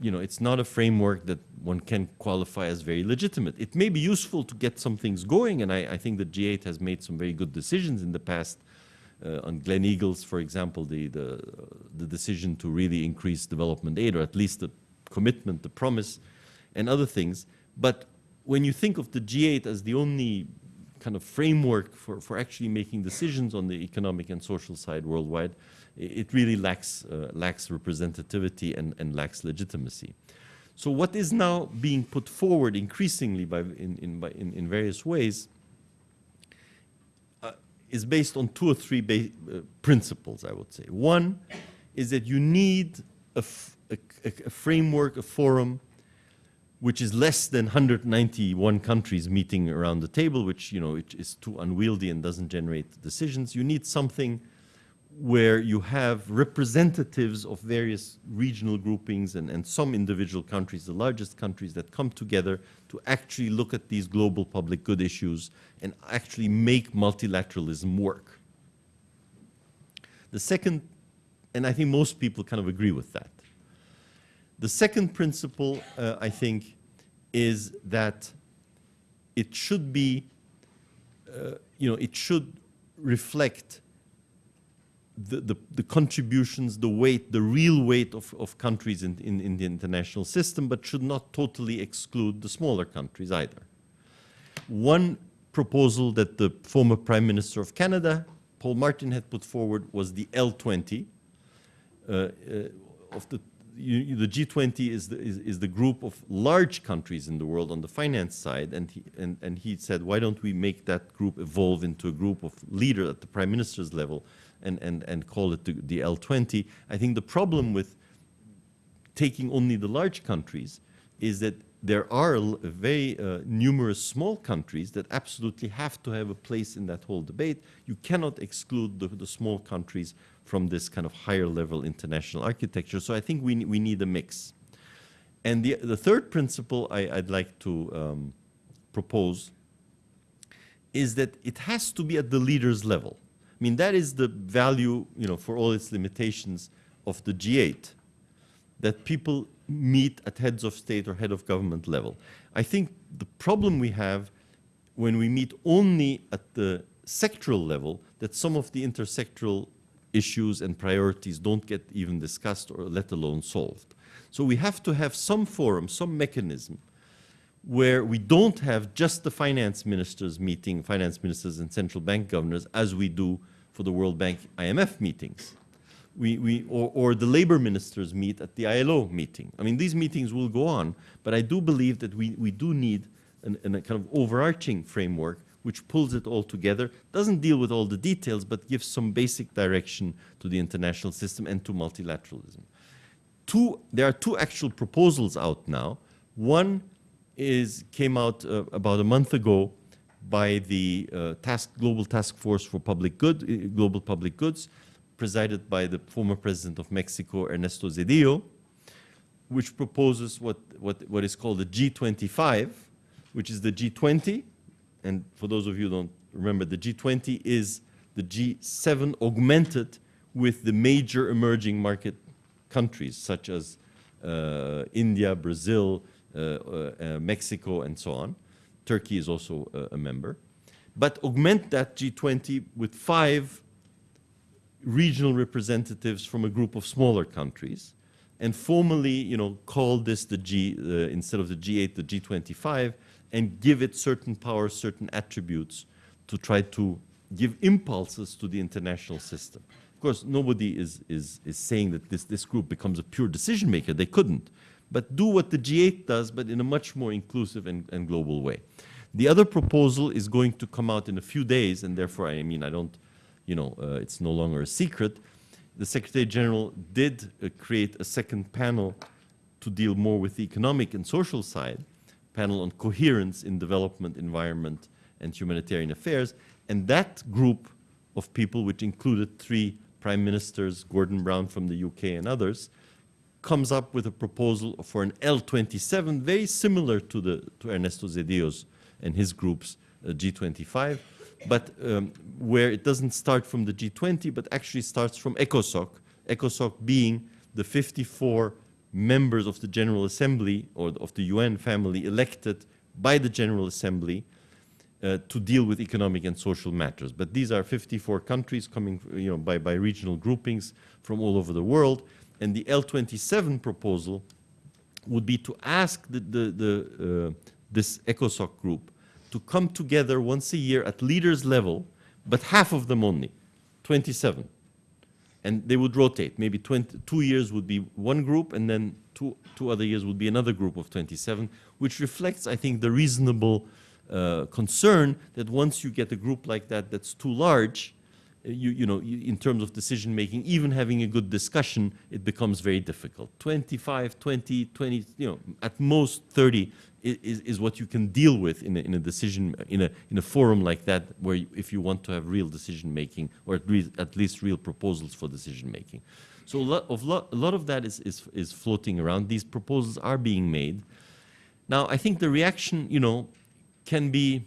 you know, it's not a framework that one can qualify as very legitimate. It may be useful to get some things going, and I, I think the G8 has made some very good decisions in the past. Uh, on Gleneagles, for example, the, the, the decision to really increase development aid, or at least the commitment, the promise, and other things. But when you think of the G8 as the only kind of framework for, for actually making decisions on the economic and social side worldwide, it really lacks, uh, lacks representativity and, and lacks legitimacy. So what is now being put forward increasingly by, in, in, by, in, in various ways uh, is based on two or three uh, principles, I would say. One is that you need a, a, a framework, a forum, which is less than 191 countries meeting around the table, which you know it is too unwieldy and doesn't generate decisions. You need something where you have representatives of various regional groupings and, and some individual countries, the largest countries that come together to actually look at these global public good issues and actually make multilateralism work. The second, and I think most people kind of agree with that. The second principle, uh, I think, is that it should be, uh, you know, it should reflect the, the, the, contributions, the weight, the real weight of, of countries in, in, in, the international system, but should not totally exclude the smaller countries either. One proposal that the former Prime Minister of Canada, Paul Martin, had put forward was the L20 uh, uh, of the you, the G20 is the, is, is, the group of large countries in the world on the finance side, and he, and, and he said, why don't we make that group evolve into a group of leaders at the prime minister's level and, and, and call it the, the L20? I think the problem with taking only the large countries is that there are very uh, numerous small countries that absolutely have to have a place in that whole debate. You cannot exclude the, the small countries from this kind of higher level international architecture. So I think we, we need a mix. And the, the third principle I, I'd like to um, propose is that it has to be at the leaders level. I mean, that is the value, you know, for all its limitations of the G8, that people meet at heads of state or head of government level. I think the problem we have when we meet only at the sectoral level, that some of the intersectoral issues and priorities don't get even discussed or let alone solved. So we have to have some forum, some mechanism where we don't have just the finance ministers meeting, finance ministers and central bank governors, as we do for the World Bank IMF meetings. We, we, or, or the labor ministers meet at the ILO meeting. I mean, these meetings will go on, but I do believe that we, we do need an, an, a kind of overarching framework which pulls it all together, doesn't deal with all the details, but gives some basic direction to the international system and to multilateralism two, there are two actual proposals out now. One is came out uh, about a month ago by the uh, task, Global Task Force for Public Good, uh, Global Public Goods, presided by the former president of Mexico, Ernesto Zedillo, which proposes what, what, what is called the G25, which is the G20. And for those of you who don't remember, the G20 is the G7 augmented with the major emerging market countries such as uh, India, Brazil, uh, uh, uh, Mexico, and so on. Turkey is also a, a member. But augment that G20 with five regional representatives from a group of smaller countries and formally, you know, call this the G, uh, instead of the G8, the G25, and give it certain powers, certain attributes to try to give impulses to the international system. Of course, nobody is, is, is saying that this, this group becomes a pure decision maker. They couldn't. But do what the G8 does, but in a much more inclusive and, and global way. The other proposal is going to come out in a few days, and therefore, I mean, I don't, you know, uh, it's no longer a secret. The Secretary General did uh, create a second panel to deal more with the economic and social side, panel on coherence in development, environment, and humanitarian affairs. And that group of people, which included three prime ministers, Gordon Brown from the UK and others, comes up with a proposal for an L27, very similar to, the, to Ernesto Zedillo's and his group's uh, G25, but um, where it doesn't start from the G20, but actually starts from ECOSOC, ECOSOC being the 54 members of the General Assembly or of the UN family elected by the General Assembly uh, to deal with economic and social matters. But these are 54 countries coming you know, by, by regional groupings from all over the world. And the L27 proposal would be to ask the, the, the, uh, this ECOSOC group to come together once a year at leaders level, but half of them only, 27. And they would rotate. Maybe 20, two years would be one group, and then two, two other years would be another group of 27, which reflects, I think, the reasonable uh, concern that once you get a group like that that's too large, you, you know, in terms of decision making, even having a good discussion, it becomes very difficult. 25, 20, 20, you know, at most 30 is, is what you can deal with in a, in a decision, in a, in a forum like that, where you, if you want to have real decision making, or at, re at least real proposals for decision making. So a lot of, a lot of that is, is, is floating around. These proposals are being made. Now, I think the reaction, you know, can be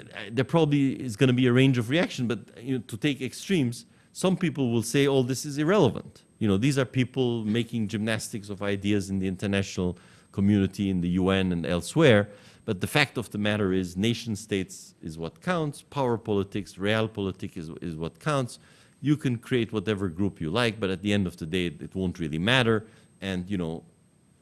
Uh, there probably is going to be a range of reaction, but you know, to take extremes, some people will say, "Oh, this is irrelevant." You know, these are people making gymnastics of ideas in the international community, in the UN and elsewhere. But the fact of the matter is, nation states is what counts. Power politics, realpolitik is, is what counts. You can create whatever group you like, but at the end of the day, it won't really matter. And you know,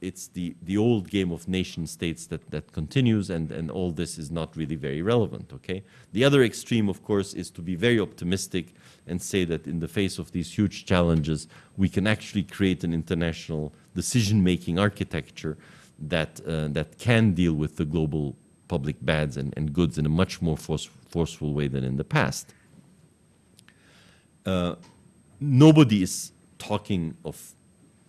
it's the, the old game of nation states that, that continues and, and all this is not really very relevant, okay? The other extreme, of course, is to be very optimistic and say that in the face of these huge challenges, we can actually create an international decision-making architecture that, uh, that can deal with the global public bads and, and goods in a much more force, forceful way than in the past. Uh, nobody is talking of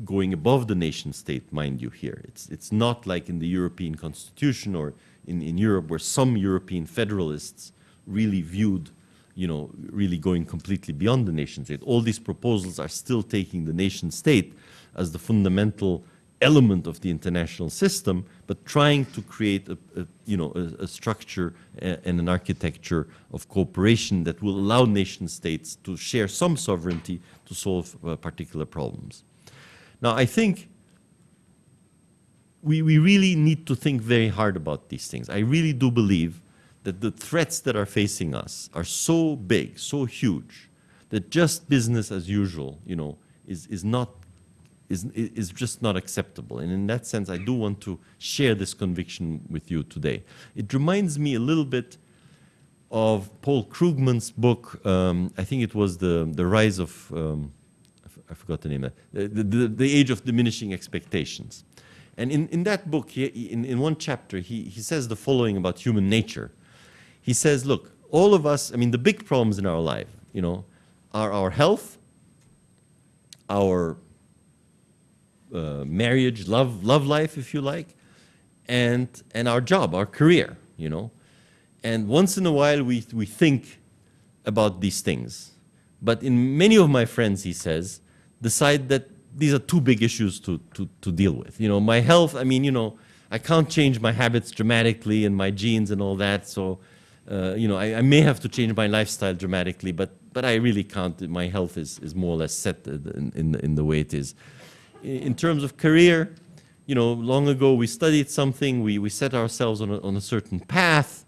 going above the nation state, mind you, here. It's, it's not like in the European Constitution or in, in Europe where some European federalists really viewed, you know, really going completely beyond the nation state. All these proposals are still taking the nation state as the fundamental element of the international system, but trying to create a, a you know, a, a structure and an architecture of cooperation that will allow nation states to share some sovereignty to solve uh, particular problems. Now, I think we, we really need to think very hard about these things. I really do believe that the threats that are facing us are so big, so huge, that just business as usual, you know, is, is not is, is just not acceptable. And in that sense, I do want to share this conviction with you today. It reminds me a little bit of Paul Krugman's book. Um, I think it was the the rise of um, I forgot the name. uh, The, the, the age of diminishing expectations. And in, in that book, he, in, in one chapter, he, he says the following about human nature. He says, look, all of us, I mean, the big problems in our life, you know, are our health, our uh, marriage, love, love life, if you like, and, and our job, our career, you know. And once in a while, we, we think about these things. But in many of my friends, he says, decide that these are too big issues to, to, to deal with. You know, my health, I mean, you know, I can't change my habits dramatically and my genes and all that. So, uh, you know, I, I may have to change my lifestyle dramatically, but, but I really can't. My health is, is more or less set in, in, in the way it is. In in terms of career, you know, long ago we studied something, we, we set ourselves on a, on a certain path.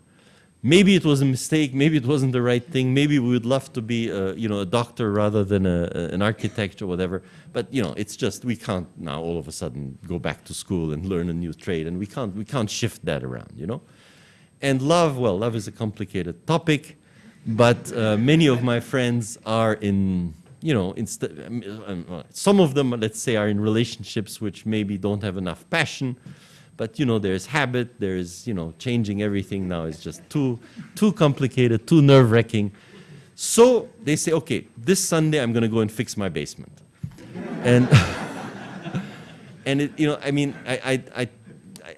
Maybe it was a mistake, maybe it wasn't the right thing, maybe we would love to be, a, you know, a doctor rather than a, an architect or whatever. But, you know, it's just, we can't now all of a sudden go back to school and learn a new trade, and we can't, we can't shift that around, you know? And love, well, love is a complicated topic, but uh, many of my friends are in, you know, um, uh, some of them, let's say, are in relationships which maybe don't have enough passion. But you know, there's habit, there's you know, changing everything now is just too, too complicated, too nerve-wracking. So they say, okay, this Sunday I'm going to go and fix my basement, and and it, you know, I mean, I, I, I,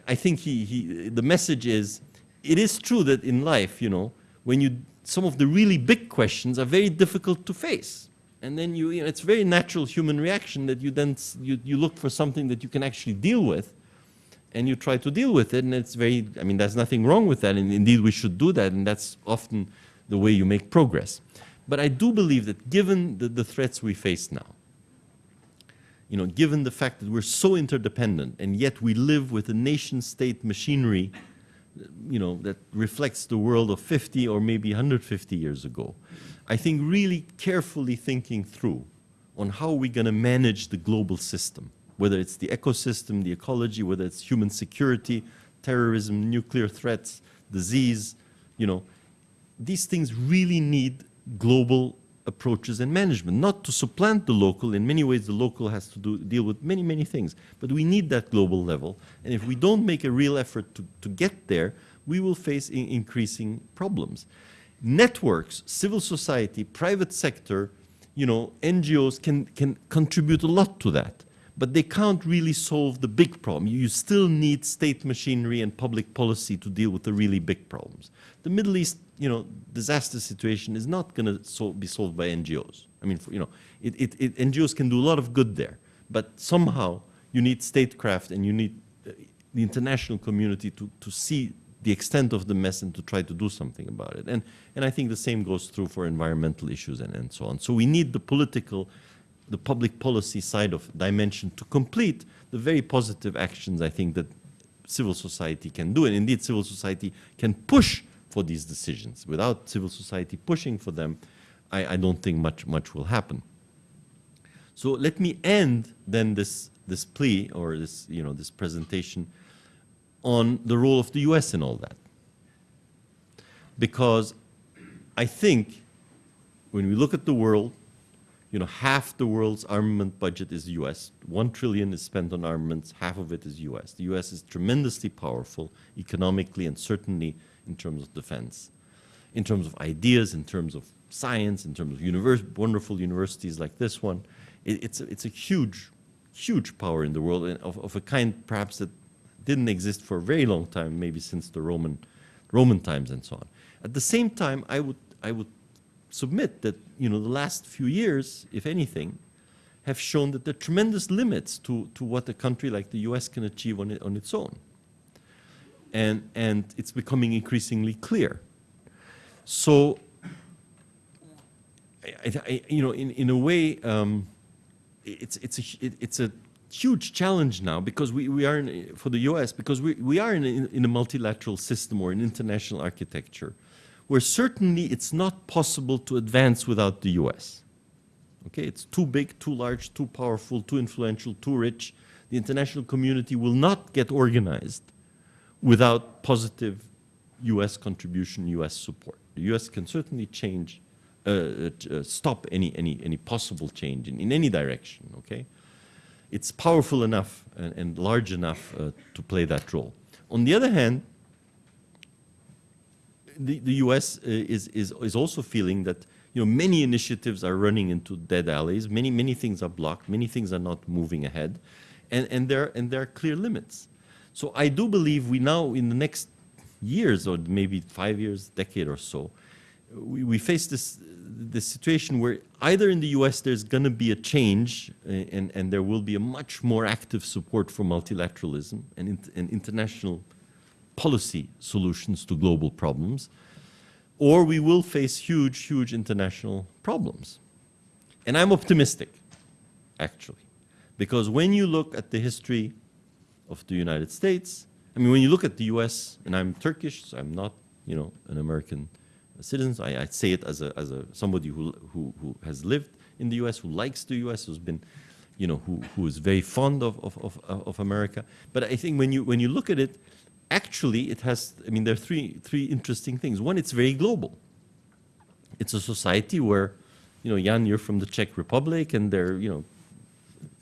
I- think he, he, the message is, it is true that in life, you know, when you, some of the really big questions are very difficult to face. And then you, you know, it's very natural human reaction that you then, you, you look for something that you can actually deal with and you try to deal with it. And it's very, I mean, there's nothing wrong with that. And indeed, we should do that. And that's often the way you make progress. But I do believe that given the, the threats we face now, you know, given the fact that we're so interdependent and yet we live with a nation state machinery, you know, that reflects the world of 50 or maybe 150 years ago, I think really carefully thinking through on how we're going to manage the global system, whether it's the ecosystem, the ecology, whether it's human security, terrorism, nuclear threats, disease, you know, these things really need global approaches and management, not to supplant the local. In many ways, the local has to do, deal with many, many things. But we need that global level. And if we don't make a real effort to, to get there, we will face in- increasing problems. Networks, civil society, private sector, you know, NGOs can, can contribute a lot to that. But they can't really solve the big problem. You still need state machinery and public policy to deal with the really big problems. The Middle East, you know, disaster situation is not going to sol- be solved by NGOs. I mean, you know, it, it, it, NGOs can do a lot of good there, but somehow you need statecraft and you need uh, the international community to, to see the extent of the mess and to try to do something about it. And, and I think the same goes through for environmental issues and, and so on. So we need the political, the public policy side of dimension to complete the very positive actions I think that civil society can do. And indeed, civil society can push for these decisions. Without civil society pushing for them, I, I don't think much, much will happen. So let me end then this, this plea or this, you know, this presentation on the role of the US in all that. Because I think when we look at the world, you know, half the world's armament budget is US. One trillion is spent on armaments, half of it is US. The US is tremendously powerful economically and certainly in terms of defense, in terms of ideas, in terms of science, in terms of wonderful universities like this one. It, it's, a, it's a huge huge power in the world and of, of a kind perhaps that didn't exist for a very long time, maybe since the Roman, Roman times and so on. At the same time, I would, I would submit that you know, the last few years, if anything, have shown that there are tremendous limits to, to what a country like the US can achieve on, it, on its own. And, and it's becoming increasingly clear. So, I, I, you know, in, in a way, um, it's, it's, a, it, it's a huge challenge now because we, we are, in, for the US, because we, we are in a, in a multilateral system or an international architecture where certainly it's not possible to advance without the US. Okay, it's too big, too large, too powerful, too influential, too rich. The international community will not get organized without positive US contribution, US support. The US can certainly change, uh, uh, stop any, any, any possible change in, in any direction, okay? It's powerful enough and, and large enough uh, to play that role. On the other hand, the, the US uh, is, is, is also feeling that you know, many initiatives are running into dead alleys. Many, many things are blocked. Many things are not moving ahead. And, and, there, and there are clear limits. So I do believe we now, in the next years, or maybe five years, decade or so, we, we face this, this situation where either in the US there's going to be a change uh, and, and there will be a much more active support for multilateralism and, and international policy solutions to global problems, or we will face huge, huge international problems. And I'm optimistic, actually, because when you look at the history of the United States, I mean, when you look at the US, and I'm Turkish, so I'm not, you know, an American citizen, I, I say it as, a, as a, somebody who, who, who has lived in the US, who likes the US, who's been, you know, who, who is very fond of, of, of, of America. But I think when you, when you look at it, actually it has, I mean, there are three, three interesting things. One, it's very global. It's a society where, you know, Jan, you're from the Czech Republic and there are, you know,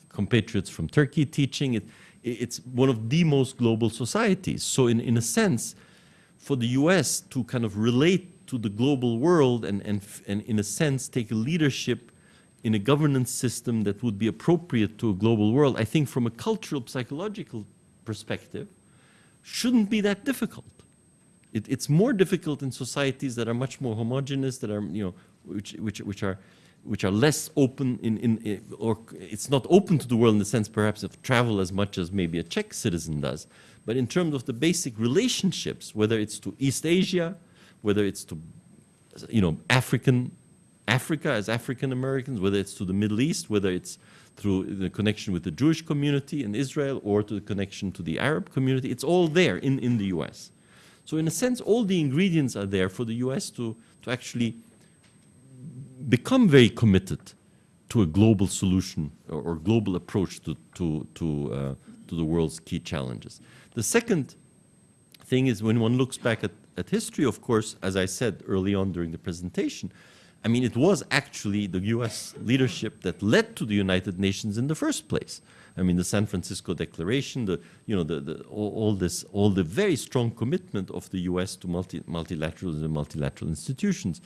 compatriots from Turkey teaching. It, it's one of the most global societies. So in, in a sense, for the US to kind of relate to the global world and, and, and in a sense take a leadership in a governance system that would be appropriate to a global world, I think from a cultural, psychological perspective, shouldn't be that difficult. It, it's more difficult in societies that are much more homogeneous, that are, you know, which, which, which are, which are less open in, in, in, or it's not open to the world in the sense perhaps of travel as much as maybe a Czech citizen does. But in terms of the basic relationships, whether it's to East Asia, whether it's to, you know, African, Africa as African Americans, whether it's to the Middle East, whether it's through the connection with the Jewish community in Israel or to the connection to the Arab community. It's all there in, in the US. So in a sense, all the ingredients are there for the US to, to actually become very committed to a global solution or, or global approach to, to, to, uh, to the world's key challenges. The second thing is when one looks back at, at history, of course, as I said early on during the presentation, I mean, it was actually the U.S. leadership that led to the United Nations in the first place. I mean, the San Francisco Declaration, the, you know, the, the, all, all, this, all the very strong commitment of the U.S. to multi, multilateralism and multilateral institutions.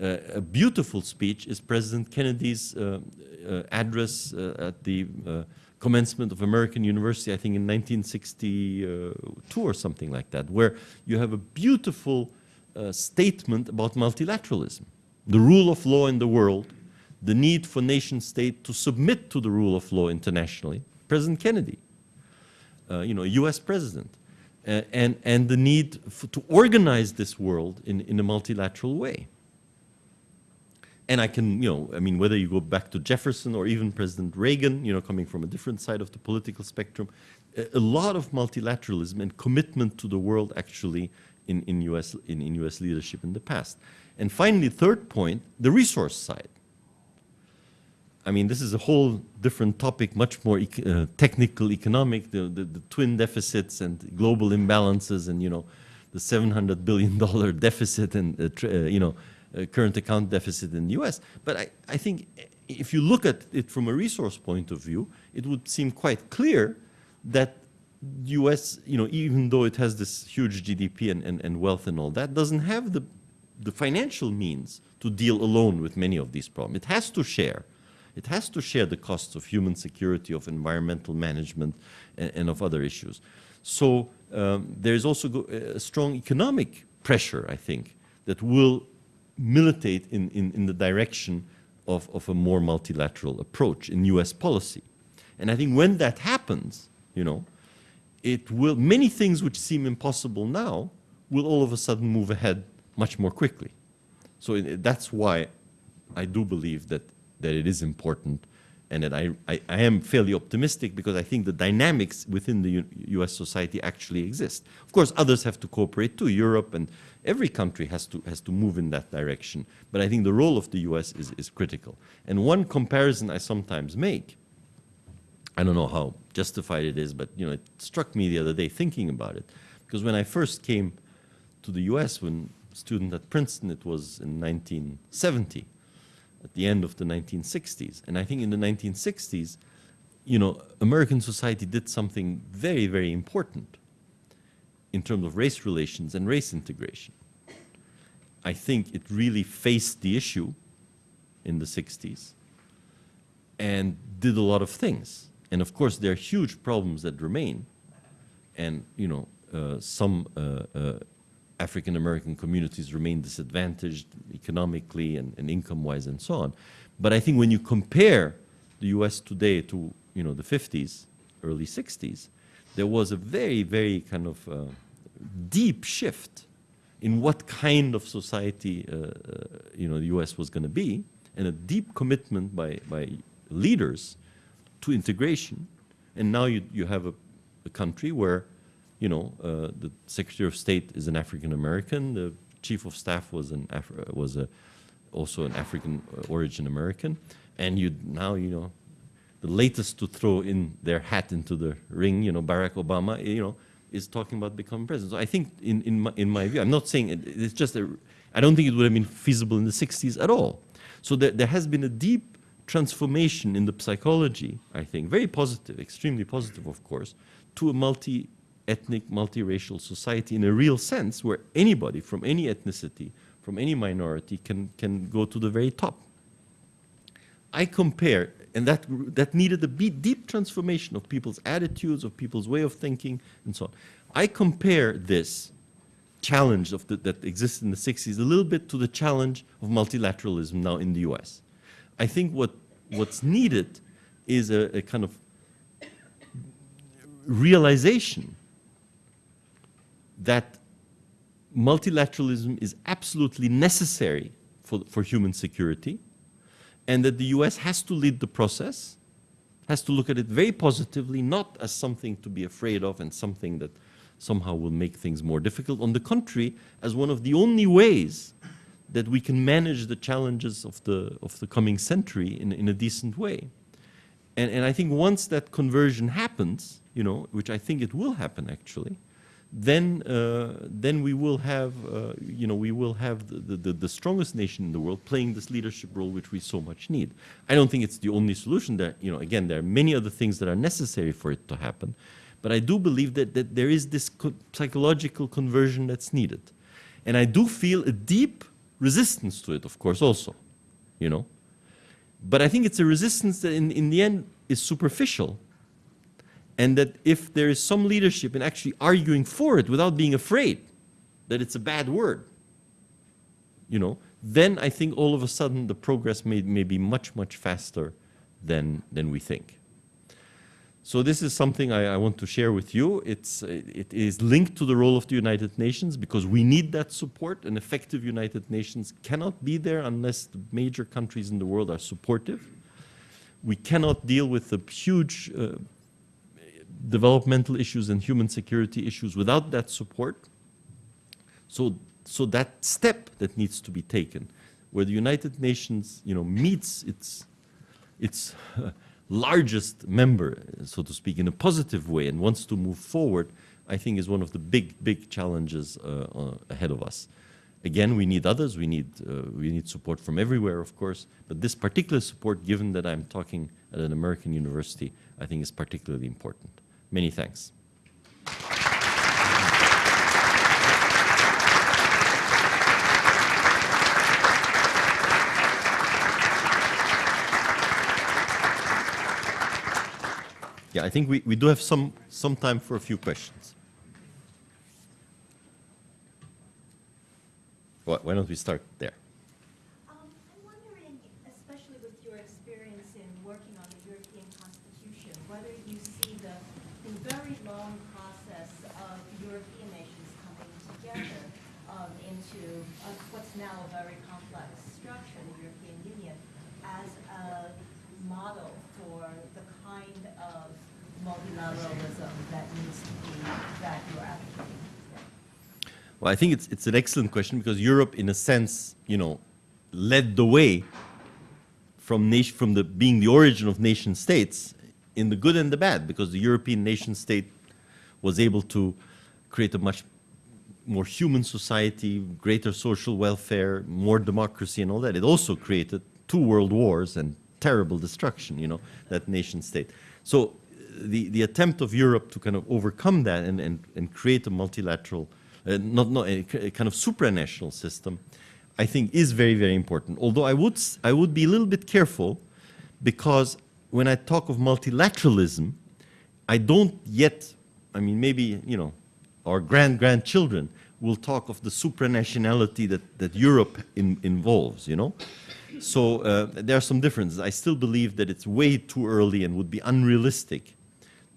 Uh, a beautiful speech is President Kennedy's uh, uh, address uh, at the uh, commencement of American University, I think in 1962 or something like that, where you have a beautiful uh, statement about multilateralism the rule of law in the world, the need for nation state to submit to the rule of law internationally, President Kennedy, uh, you know, US president, uh, and, and the need for, to organize this world in, in a multilateral way. And I can, you know, I mean, whether you go back to Jefferson or even President Reagan, you know, coming from a different side of the political spectrum, a, a lot of multilateralism and commitment to the world actually in, in, US, in, in US leadership in the past. And finally, third point, the resource side. I mean, this is a whole different topic, much more uh, technical, economic, the, the, the, twin deficits and global imbalances and, you know, the $700 billion deficit and, uh, uh, you know, uh, current account deficit in the US. But I, I think if you look at it from a resource point of view, it would seem quite clear that US, you know, even though it has this huge GDP and, and, and wealth and all that, doesn't have the the financial means to deal alone with many of these problems. It has to share. It has to share the costs of human security, of environmental management, and, and of other issues. So um, there is also a strong economic pressure, I think, that will militate in, in, in the direction of, of a more multilateral approach in US policy. And I think when that happens, you know, it will, many things which seem impossible now will all of a sudden move ahead much more quickly. So that's why I do believe that, that it is important and that I, I, I am fairly optimistic because I think the dynamics within the U- US society actually exist. Of course, others have to cooperate too. Europe and every country has to, has to move in that direction. But I think the role of the US is, is critical. And one comparison I sometimes make I don't know how justified it is, but you know, it struck me the other day thinking about it. Because when I first came to the US, when student at Princeton, it was in 1970, at the end of the 1960s. And I think in the 1960s, you know, American society did something very, very important in terms of race relations and race integration. I think it really faced the issue in the 60s and did a lot of things. And of course, there are huge problems that remain. And, you know, uh, some uh, uh, African American communities remain disadvantaged economically and, and income-wise and so on. But I think when you compare the US today to, you know, the 50s, early 60s, there was a very, very kind of uh, deep shift in what kind of society, uh, uh, you know, the US was going to be, and a deep commitment by, by leaders to integration. And now you, you have a, a country where, you know, uh, the Secretary of State is an African American, the Chief of Staff was an uh, was a, also an African uh, origin American, and you now you know, the latest to throw in their hat into the ring, you know, Barack Obama, you know, is talking about becoming president. So I think, in in my, in my view, I'm not saying it, it's just a, I don't think it would have been feasible in the 60s at all. So there, there has been a deep transformation in the psychology, I think, very positive, extremely positive, of course, to a multi-ethnic, multiracial society in a real sense where anybody from any ethnicity, from any minority can, can go to the very top. I compare, and that, that needed a deep transformation of people's attitudes, of people's way of thinking, and so on. I compare this challenge of the, that existed in the 60s a little bit to the challenge of multilateralism now in the US. I think what, what's needed is a, a kind of realization that multilateralism is absolutely necessary for, for human security and that the US has to lead the process, has to look at it very positively, not as something to be afraid of and something that somehow will make things more difficult. On the contrary, as one of the only ways that we can manage the challenges of the, of the coming century in, in a decent way. And, and I think once that conversion happens, you know, which I think it will happen actually, then, uh, then we will have, uh, you know, we will have the, the, the strongest nation in the world playing this leadership role which we so much need. I don't think it's the only solution. There, you know, again, there are many other things that are necessary for it to happen. But I do believe that, that there is this co psychological conversion that's needed. And I do feel a deep resistance to it, of course, also, you know. But I think it's a resistance that in, in the end is superficial. And that if there is some leadership in actually arguing for it without being afraid that it's a bad word, you know, then I think all of a sudden the progress may, may be much, much faster than, than we think. So this is something I, I, want to share with you. It's, it is linked to the role of the United Nations because we need that support. An effective United Nations cannot be there unless the major countries in the world are supportive. We cannot deal with the huge uh, developmental issues and human security issues without that support. So, so that step that needs to be taken, where the United Nations, you know, meets its, its largest member, so to speak, in a positive way and wants to move forward, I think is one of the big, big challenges uh, uh, ahead of us. Again, we need others. We need, uh, we need support from everywhere, of course. But this particular support, given that I'm talking at an American university, I think is particularly important. Many thanks. Yeah, I think we, we do have some, some time for a few questions. Why don't we start there? Well, I think it's, it's an excellent question because Europe, in a sense, you know, led the way from, nation, from the, being the origin of nation states in the good and the bad because the European nation state was able to create a much more human society, greater social welfare, more democracy and all that. It also created two world wars and terrible destruction, you know, that nation state. So the, the attempt of Europe to kind of overcome that and, and, and create a multilateral uh, not, not a, a kind of supranational system, I think is very, very important. Although I would, I would be a little bit careful because when I talk of multilateralism, I don't yet, I mean, maybe, you know, our grand-grandchildren will talk of the supranationality that, that Europe in, involves, you know? So uh, there are some differences. I still believe that it's way too early and would be unrealistic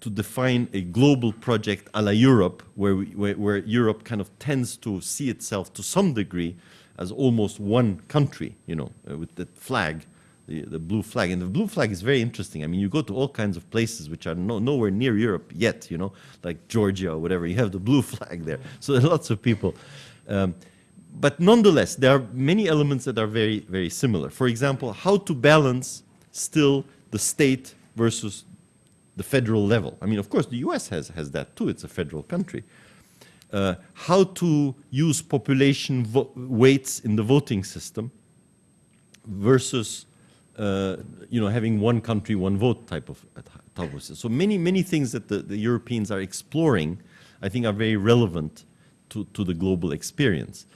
to define a global project a la Europe, where, we, where, where Europe kind of tends to see itself to some degree as almost one country, you know, uh, with the flag, the, the blue flag. And the blue flag is very interesting. I mean, you go to all kinds of places which are no, nowhere near Europe yet, you know, like Georgia or whatever, you have the blue flag there. So there are lots of people. Um, but nonetheless, there are many elements that are very, very similar. For example, how to balance still the state versus the federal level. I mean, of course, the US has, has that too, it's a federal country. Uh, how to use population weights in the voting system versus, uh, you know, having one country, one vote type of, type of. So many, many things that the, the Europeans are exploring, I think are very relevant to, to the global experience.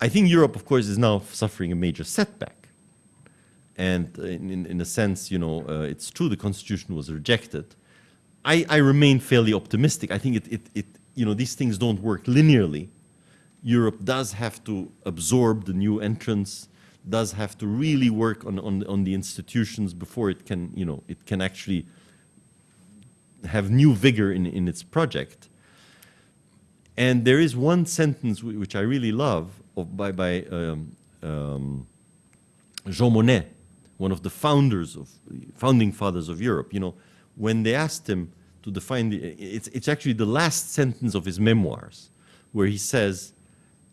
I think Europe, of course, is now suffering a major setback. And in, in, in a sense, you know, uh, it's true the constitution was rejected. I, I remain fairly optimistic. I think it, it, it, you know, these things don't work linearly. Europe does have to absorb the new entrants, does have to really work on, on, on the institutions before it can, you know, it can actually have new vigor in, in its project. And there is one sentence which I really love of, by, by um, um, Jean Monnet, one of the founders of founding fathers of Europe. You know, when they asked him to define the, it's, it's actually the last sentence of his memoirs, where he says,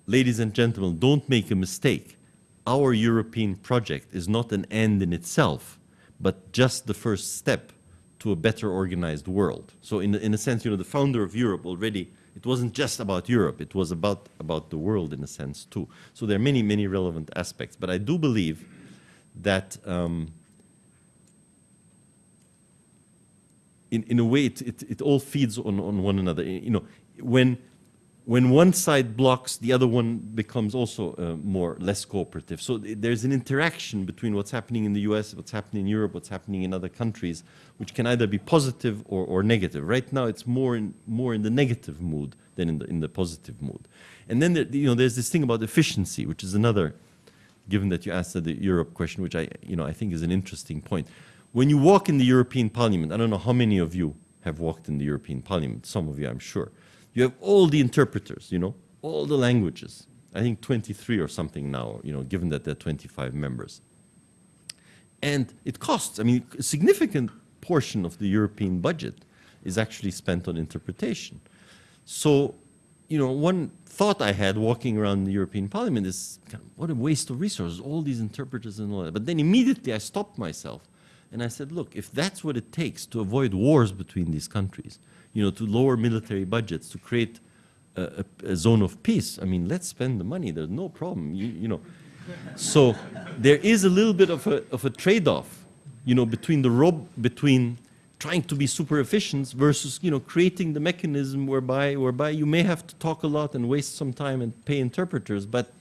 "Ladies and gentlemen, don't make a mistake. Our European project is not an end in itself, but just the first step to a better organized world." So, in, in a sense, you know, the founder of Europe already. It wasn't just about Europe, it was about, about the world in a sense too. So there are many, many relevant aspects. But I do believe that um, in, in a way it, it, it all feeds on, on one another. You know, when, when one side blocks, the other one becomes also uh, more less cooperative. So th- there's an interaction between what's happening in the US, what's happening in Europe, what's happening in other countries, which can either be positive or, or negative. Right now, it's more in, more in the negative mood than in the, in the positive mood. And then there, you know, there's this thing about efficiency, which is another given that you asked the Europe question, which I, you know, I think is an interesting point. When you walk in the European Parliament, I don't know how many of you have walked in the European Parliament, some of you I'm sure, you have all the interpreters, you know, all the languages. I think 23 or something now, you know, given that there are 25 members. And it costs, I mean, a significant portion of the European budget is actually spent on interpretation. So, you know, one thought I had walking around the European Parliament is kind of, what a waste of resources, all these interpreters and all that. But then immediately I stopped myself and I said, look, if that's what it takes to avoid wars between these countries, you know, to lower military budgets, to create a, a, a zone of peace, I mean, let's spend the money. There's no problem, you, you know. So there is a little bit of a, of a trade-off, you know, between the rob, between trying to be super efficient versus, you know, creating the mechanism whereby, whereby you may have to talk a lot and waste some time and pay interpreters, but,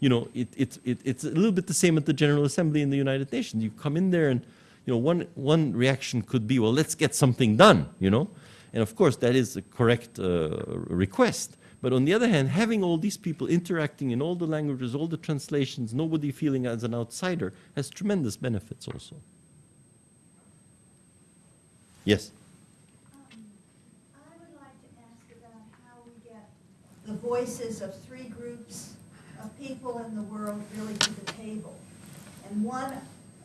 you know, it, it, it, it's a little bit the same at the General Assembly in the United Nations. You come in there and you know, one, one reaction could be, well, let's get something done, you know? And of course, that is a correct uh, request. But on the other hand, having all these people interacting in all the languages, all the translations, nobody feeling as an outsider, has tremendous benefits also. Yes?
I would like to ask about how we get the voices of three groups of people in the world really to the table. And one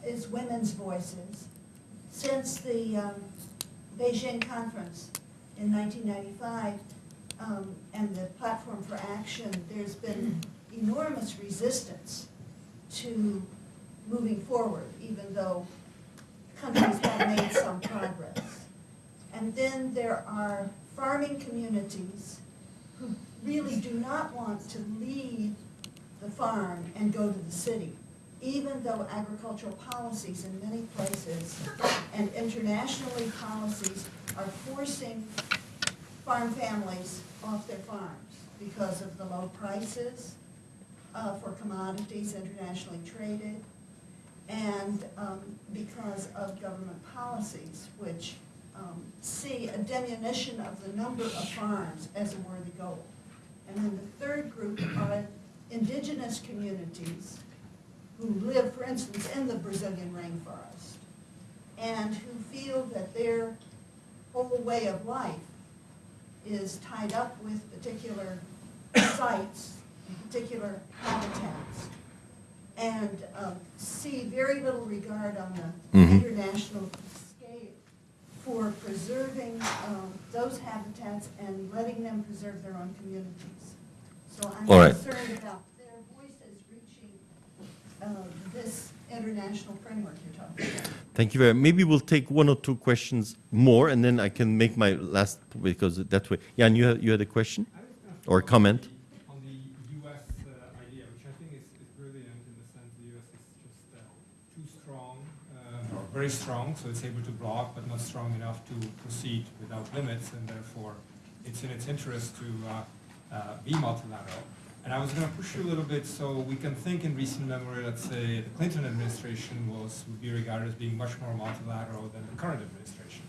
is women's voices. Since the um, Beijing conference in 1995 um, and the Platform for Action, there's been enormous resistance to moving forward, even though countries have made some progress. And then there are farming communities who really do not want to leave the farm and go to the city, even though agricultural policies in many places and internationally policies are forcing farm families off their farms because of the low prices uh, for commodities internationally traded, and um, because of government policies which um, see a diminution of the number of farms as a worthy goal. And then the third group are indigenous communities who live, for instance, in the Brazilian rainforest, and who feel that their whole way of life is tied up with particular sites, particular habitats, and um, see very little regard on the
Mhm.
international scale for preserving um, those habitats and letting them preserve their own communities. So I'm
All right.
concerned about voices reaching uh, this international framework you're talking about.
Thank you very much. Maybe we'll take one or two questions more, and then I can make my last, because that way. Jan, you had, you had a question?
I was gonna
Or
focus on
comment?
On the US uh, idea, which I think is is brilliant in the sense the US is just uh, too strong, uh, or very strong, so it's able to block, but not strong enough to proceed without limits, and therefore it's in its interest to uh, uh, be multilateral. And I was going to push you a little bit so we can think in recent memory, let's say the Clinton administration was, would be regarded as being much more multilateral than the current administration.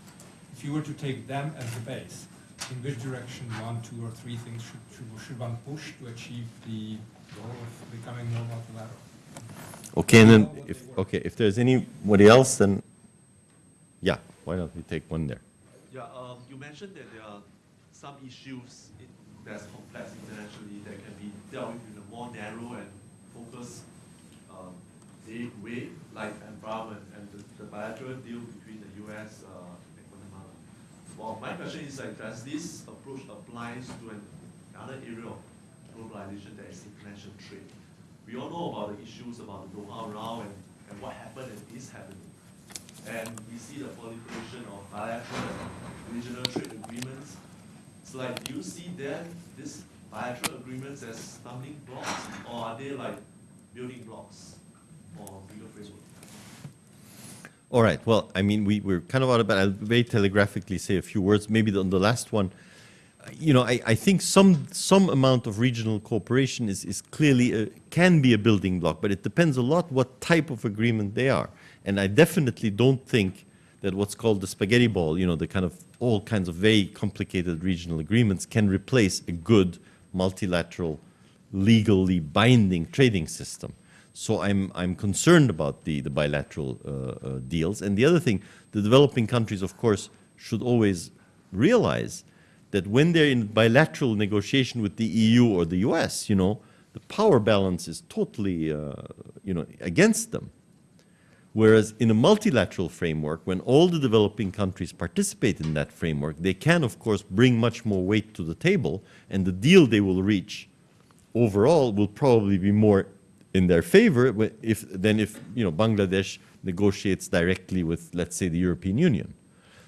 If you were to take them as the base, in which direction one, two, or three things should, should, should one push to achieve the goal of becoming more multilateral?
Okay, and then, if, okay, if there's anybody else, then, yeah, why don't we take one there?
Yeah, um, you mentioned that there are some issues in, that's complex internationally that can be dealt with in a more narrow and focused um, way, like environment and the, the bilateral deal between the U.S. Uh, and Guatemala. Well, my question is like, does this approach applies to an, another area of globalization that is international trade? We all know about the issues about the Doha round and, and what happened and is happening. And we see the proliferation of bilateral and regional trade agreements. It's like, do you see then these bilateral agreements as stumbling blocks, or are they like building blocks for bigger framework?
All right, well, I mean, we, we're kind of out of, but I'll very telegraphically say a few words, maybe on the last one. You know, I, I think some, some amount of regional cooperation is, is clearly, a, can be a building block, but it depends a lot what type of agreement they are. And I definitely don't think that what's called the spaghetti bowl, you know, the kind of, all kinds of very complicated regional agreements can replace a good multilateral, legally binding trading system. So I'm, I'm concerned about the, the bilateral uh, uh, deals. And the other thing, the developing countries, of course, should always realize that when they're in bilateral negotiation with the EU or the US, you know, the power balance is totally, uh, you know, against them. Whereas in a multilateral framework, when all the developing countries participate in that framework, they can, of course, bring much more weight to the table, and the deal they will reach overall will probably be more in their favor if, than if you know, Bangladesh negotiates directly with, let's say, the European Union.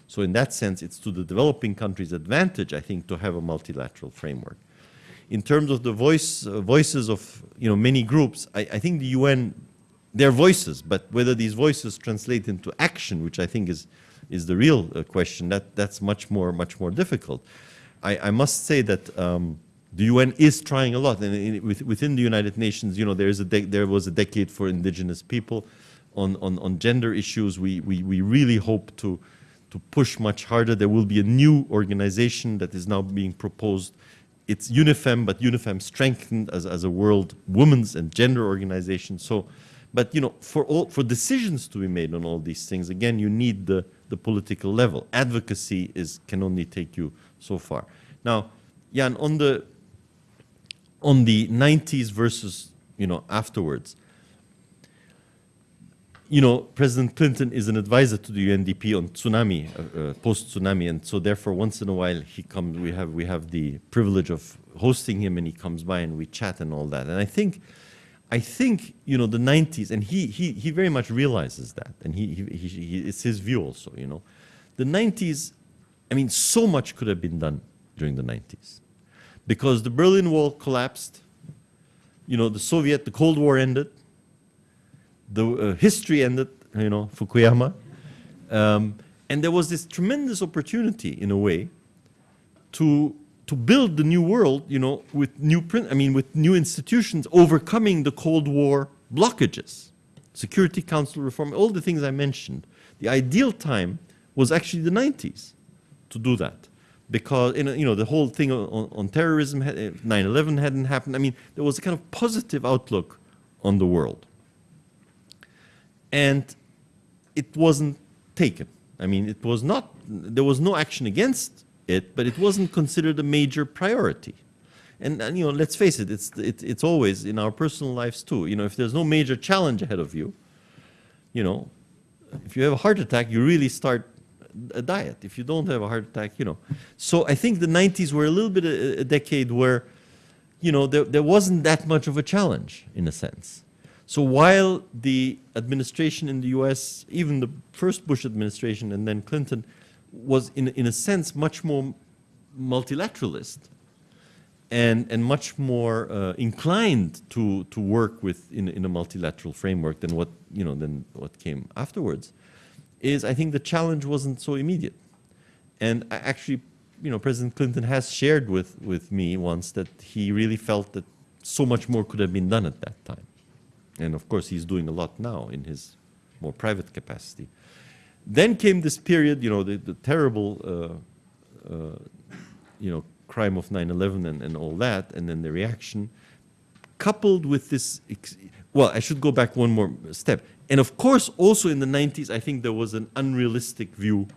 So in that sense, it's to the developing countries' advantage, I think, to have a multilateral framework. In terms of the voice, uh, voices of you know, many groups, I, I think the UN they're voices, but whether these voices translate into action, which I think is, is the real uh, question, that, that's much more, much more difficult. I, I must say that um, the UN is trying a lot, and in, with, within the United Nations, you know, there, is a there was a decade for indigenous people. on, on, on gender issues. We, we, we really hope to, to push much harder. There will be a new organization that is now being proposed. It's UNIFEM, but UNIFEM strengthened as, as a world women's and gender organization. So, but you know, for all for decisions to be made on all these things, again, you need the, the political level. Advocacy is can only take you so far. Now, Jan, on the on the 90s versus you know afterwards you know president clinton is an advisor to the undp on tsunami uh, uh, post tsunami and so therefore once in a while he comes we have we have the privilege of hosting him and he comes by and we chat and all that and i think i think you know the 90s and he he he very much realizes that and he, he, he, he it's his view also you know. The 90s i mean so much could have been done during the 90s because the Berlin Wall collapsed, you know, the Soviet, the Cold War ended, the uh, history ended, you know, Fukuyama, um, and there was this tremendous opportunity, in a way, to to build the new world, you know, with new print, I mean, with new institutions, overcoming the Cold War blockages, Security Council reform, all the things I mentioned. The ideal time was actually the 90s to do that because you know the whole thing on, on terrorism, 9/11 hadn't happened. I mean, there was a kind of positive outlook on the world, and it wasn't taken. I mean, it was not. There was no action against it, but it wasn't considered a major priority. And, and you know, let's face it, it's it, it's always in our personal lives too. You know, if there's no major challenge ahead of you, you know, if you have a heart attack, you really start a diet. If you don't have a heart attack, you know. So I think the 90s were a little bit a, a decade where, you know, there, there wasn't that much of a challenge in a sense. So while the administration in the US, even the first Bush administration and then Clinton, was in, in a sense much more multilateralist and, and much more uh, inclined to, to work with in, in a multilateral framework than what, you know, than what came afterwards is I think the challenge wasn't so immediate. And I actually, you know, President Clinton has shared with, with me once that he really felt that so much more could have been done at that time. And of course, he's doing a lot now in his more private capacity. Then came this period, you know, the, the terrible, uh, uh, you know, crime of 9-11 and, and all that, and then the reaction, coupled with this, well, I should go back one more step. And of course, also in the 90s, I think there was an unrealistic view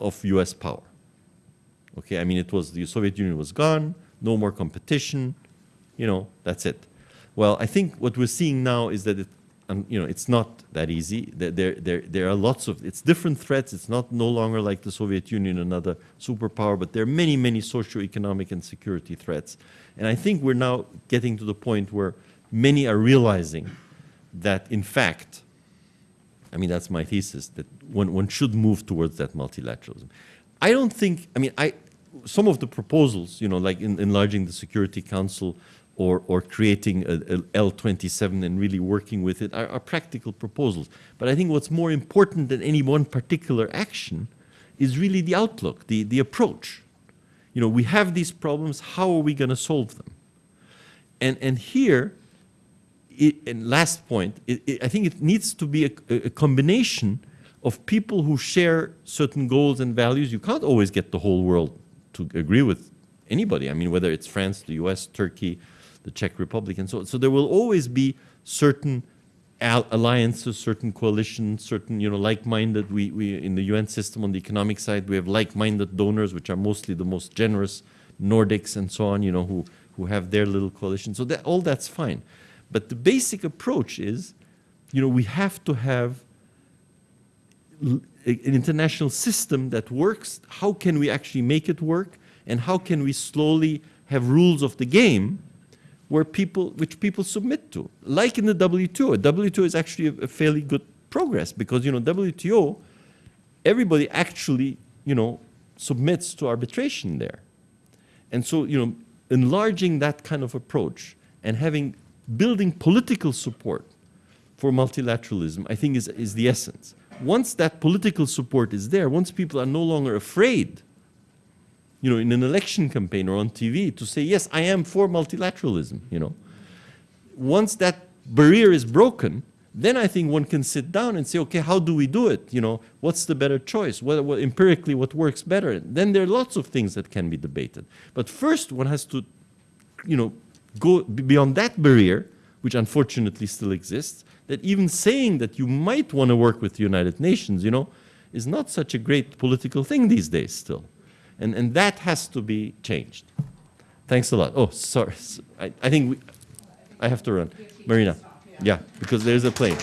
of US power. Okay, I mean, it was the Soviet Union was gone, no more competition, you know, that's it. Well, I think what we're seeing now is that it, um, you know, it's not that easy. There, there, there, there are lots of, it's different threats. It's not no longer like the Soviet Union, another superpower, but there are many, many socio-economic and security threats. And I think we're now getting to the point where many are realizing that, in fact, I mean, that's my thesis, that one, one should move towards that multilateralism. I don't think, I mean, I, some of the proposals, you know, like in, enlarging the Security Council or, or creating a, a L27 and really working with it are, are practical proposals. But I think what's more important than any one particular action is really the outlook, the, the approach. You know, we have these problems, how are we going to solve them? And, and here, it, and last point, it, it, I think it needs to be a, a, combination of people who share certain goals and values. You can't always get the whole world to agree with anybody. I mean, whether it's France, the US, Turkey, the Czech Republic, and so on. So there will always be certain alliances, certain coalitions, certain, you know, like-minded, we, we, in the UN system on the economic side, we have like-minded donors, which are mostly the most generous Nordics and so on, you know, who, who have their little coalition. So that, all that's fine. But the basic approach is, you know, we have to have an international system that works. How can we actually make it work? And how can we slowly have rules of the game where people, which people submit to? Like in the WTO. WTO is actually a, a fairly good progress because, you know, WTO, everybody actually, you know, submits to arbitration there. And so, you know, enlarging that kind of approach and having building political support for multilateralism, I think, is, is the essence. Once that political support is there, once people are no longer afraid, you know, in an election campaign or on TV to say, yes, I am for multilateralism, you know, once that barrier is broken, then I think one can sit down and say, okay, how do we do it? You know, what's the better choice? What, what, empirically, what works better? Then there are lots of things that can be debated. But first, one has to, you know, go beyond that barrier, which unfortunately still exists. That even saying that you might want to work with the United Nations, you know, is not such a great political thing these days still, and and that has to be changed. Thanks a lot. Oh, sorry. I think we, I have to run. Marina. Yeah, because there's a plane.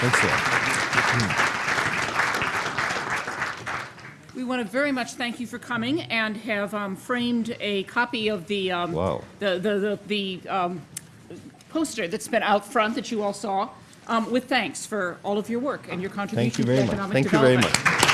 Thanks a lot.
We want to very much thank you for coming and have um, framed a copy of the, um,
Wow.
the, the, the the, um, poster that's been out front that you all saw, um, with thanks for all of your work and your contribution
Thank you
to
very much.
economic
Thank you very
development.
much. Thanks a lot.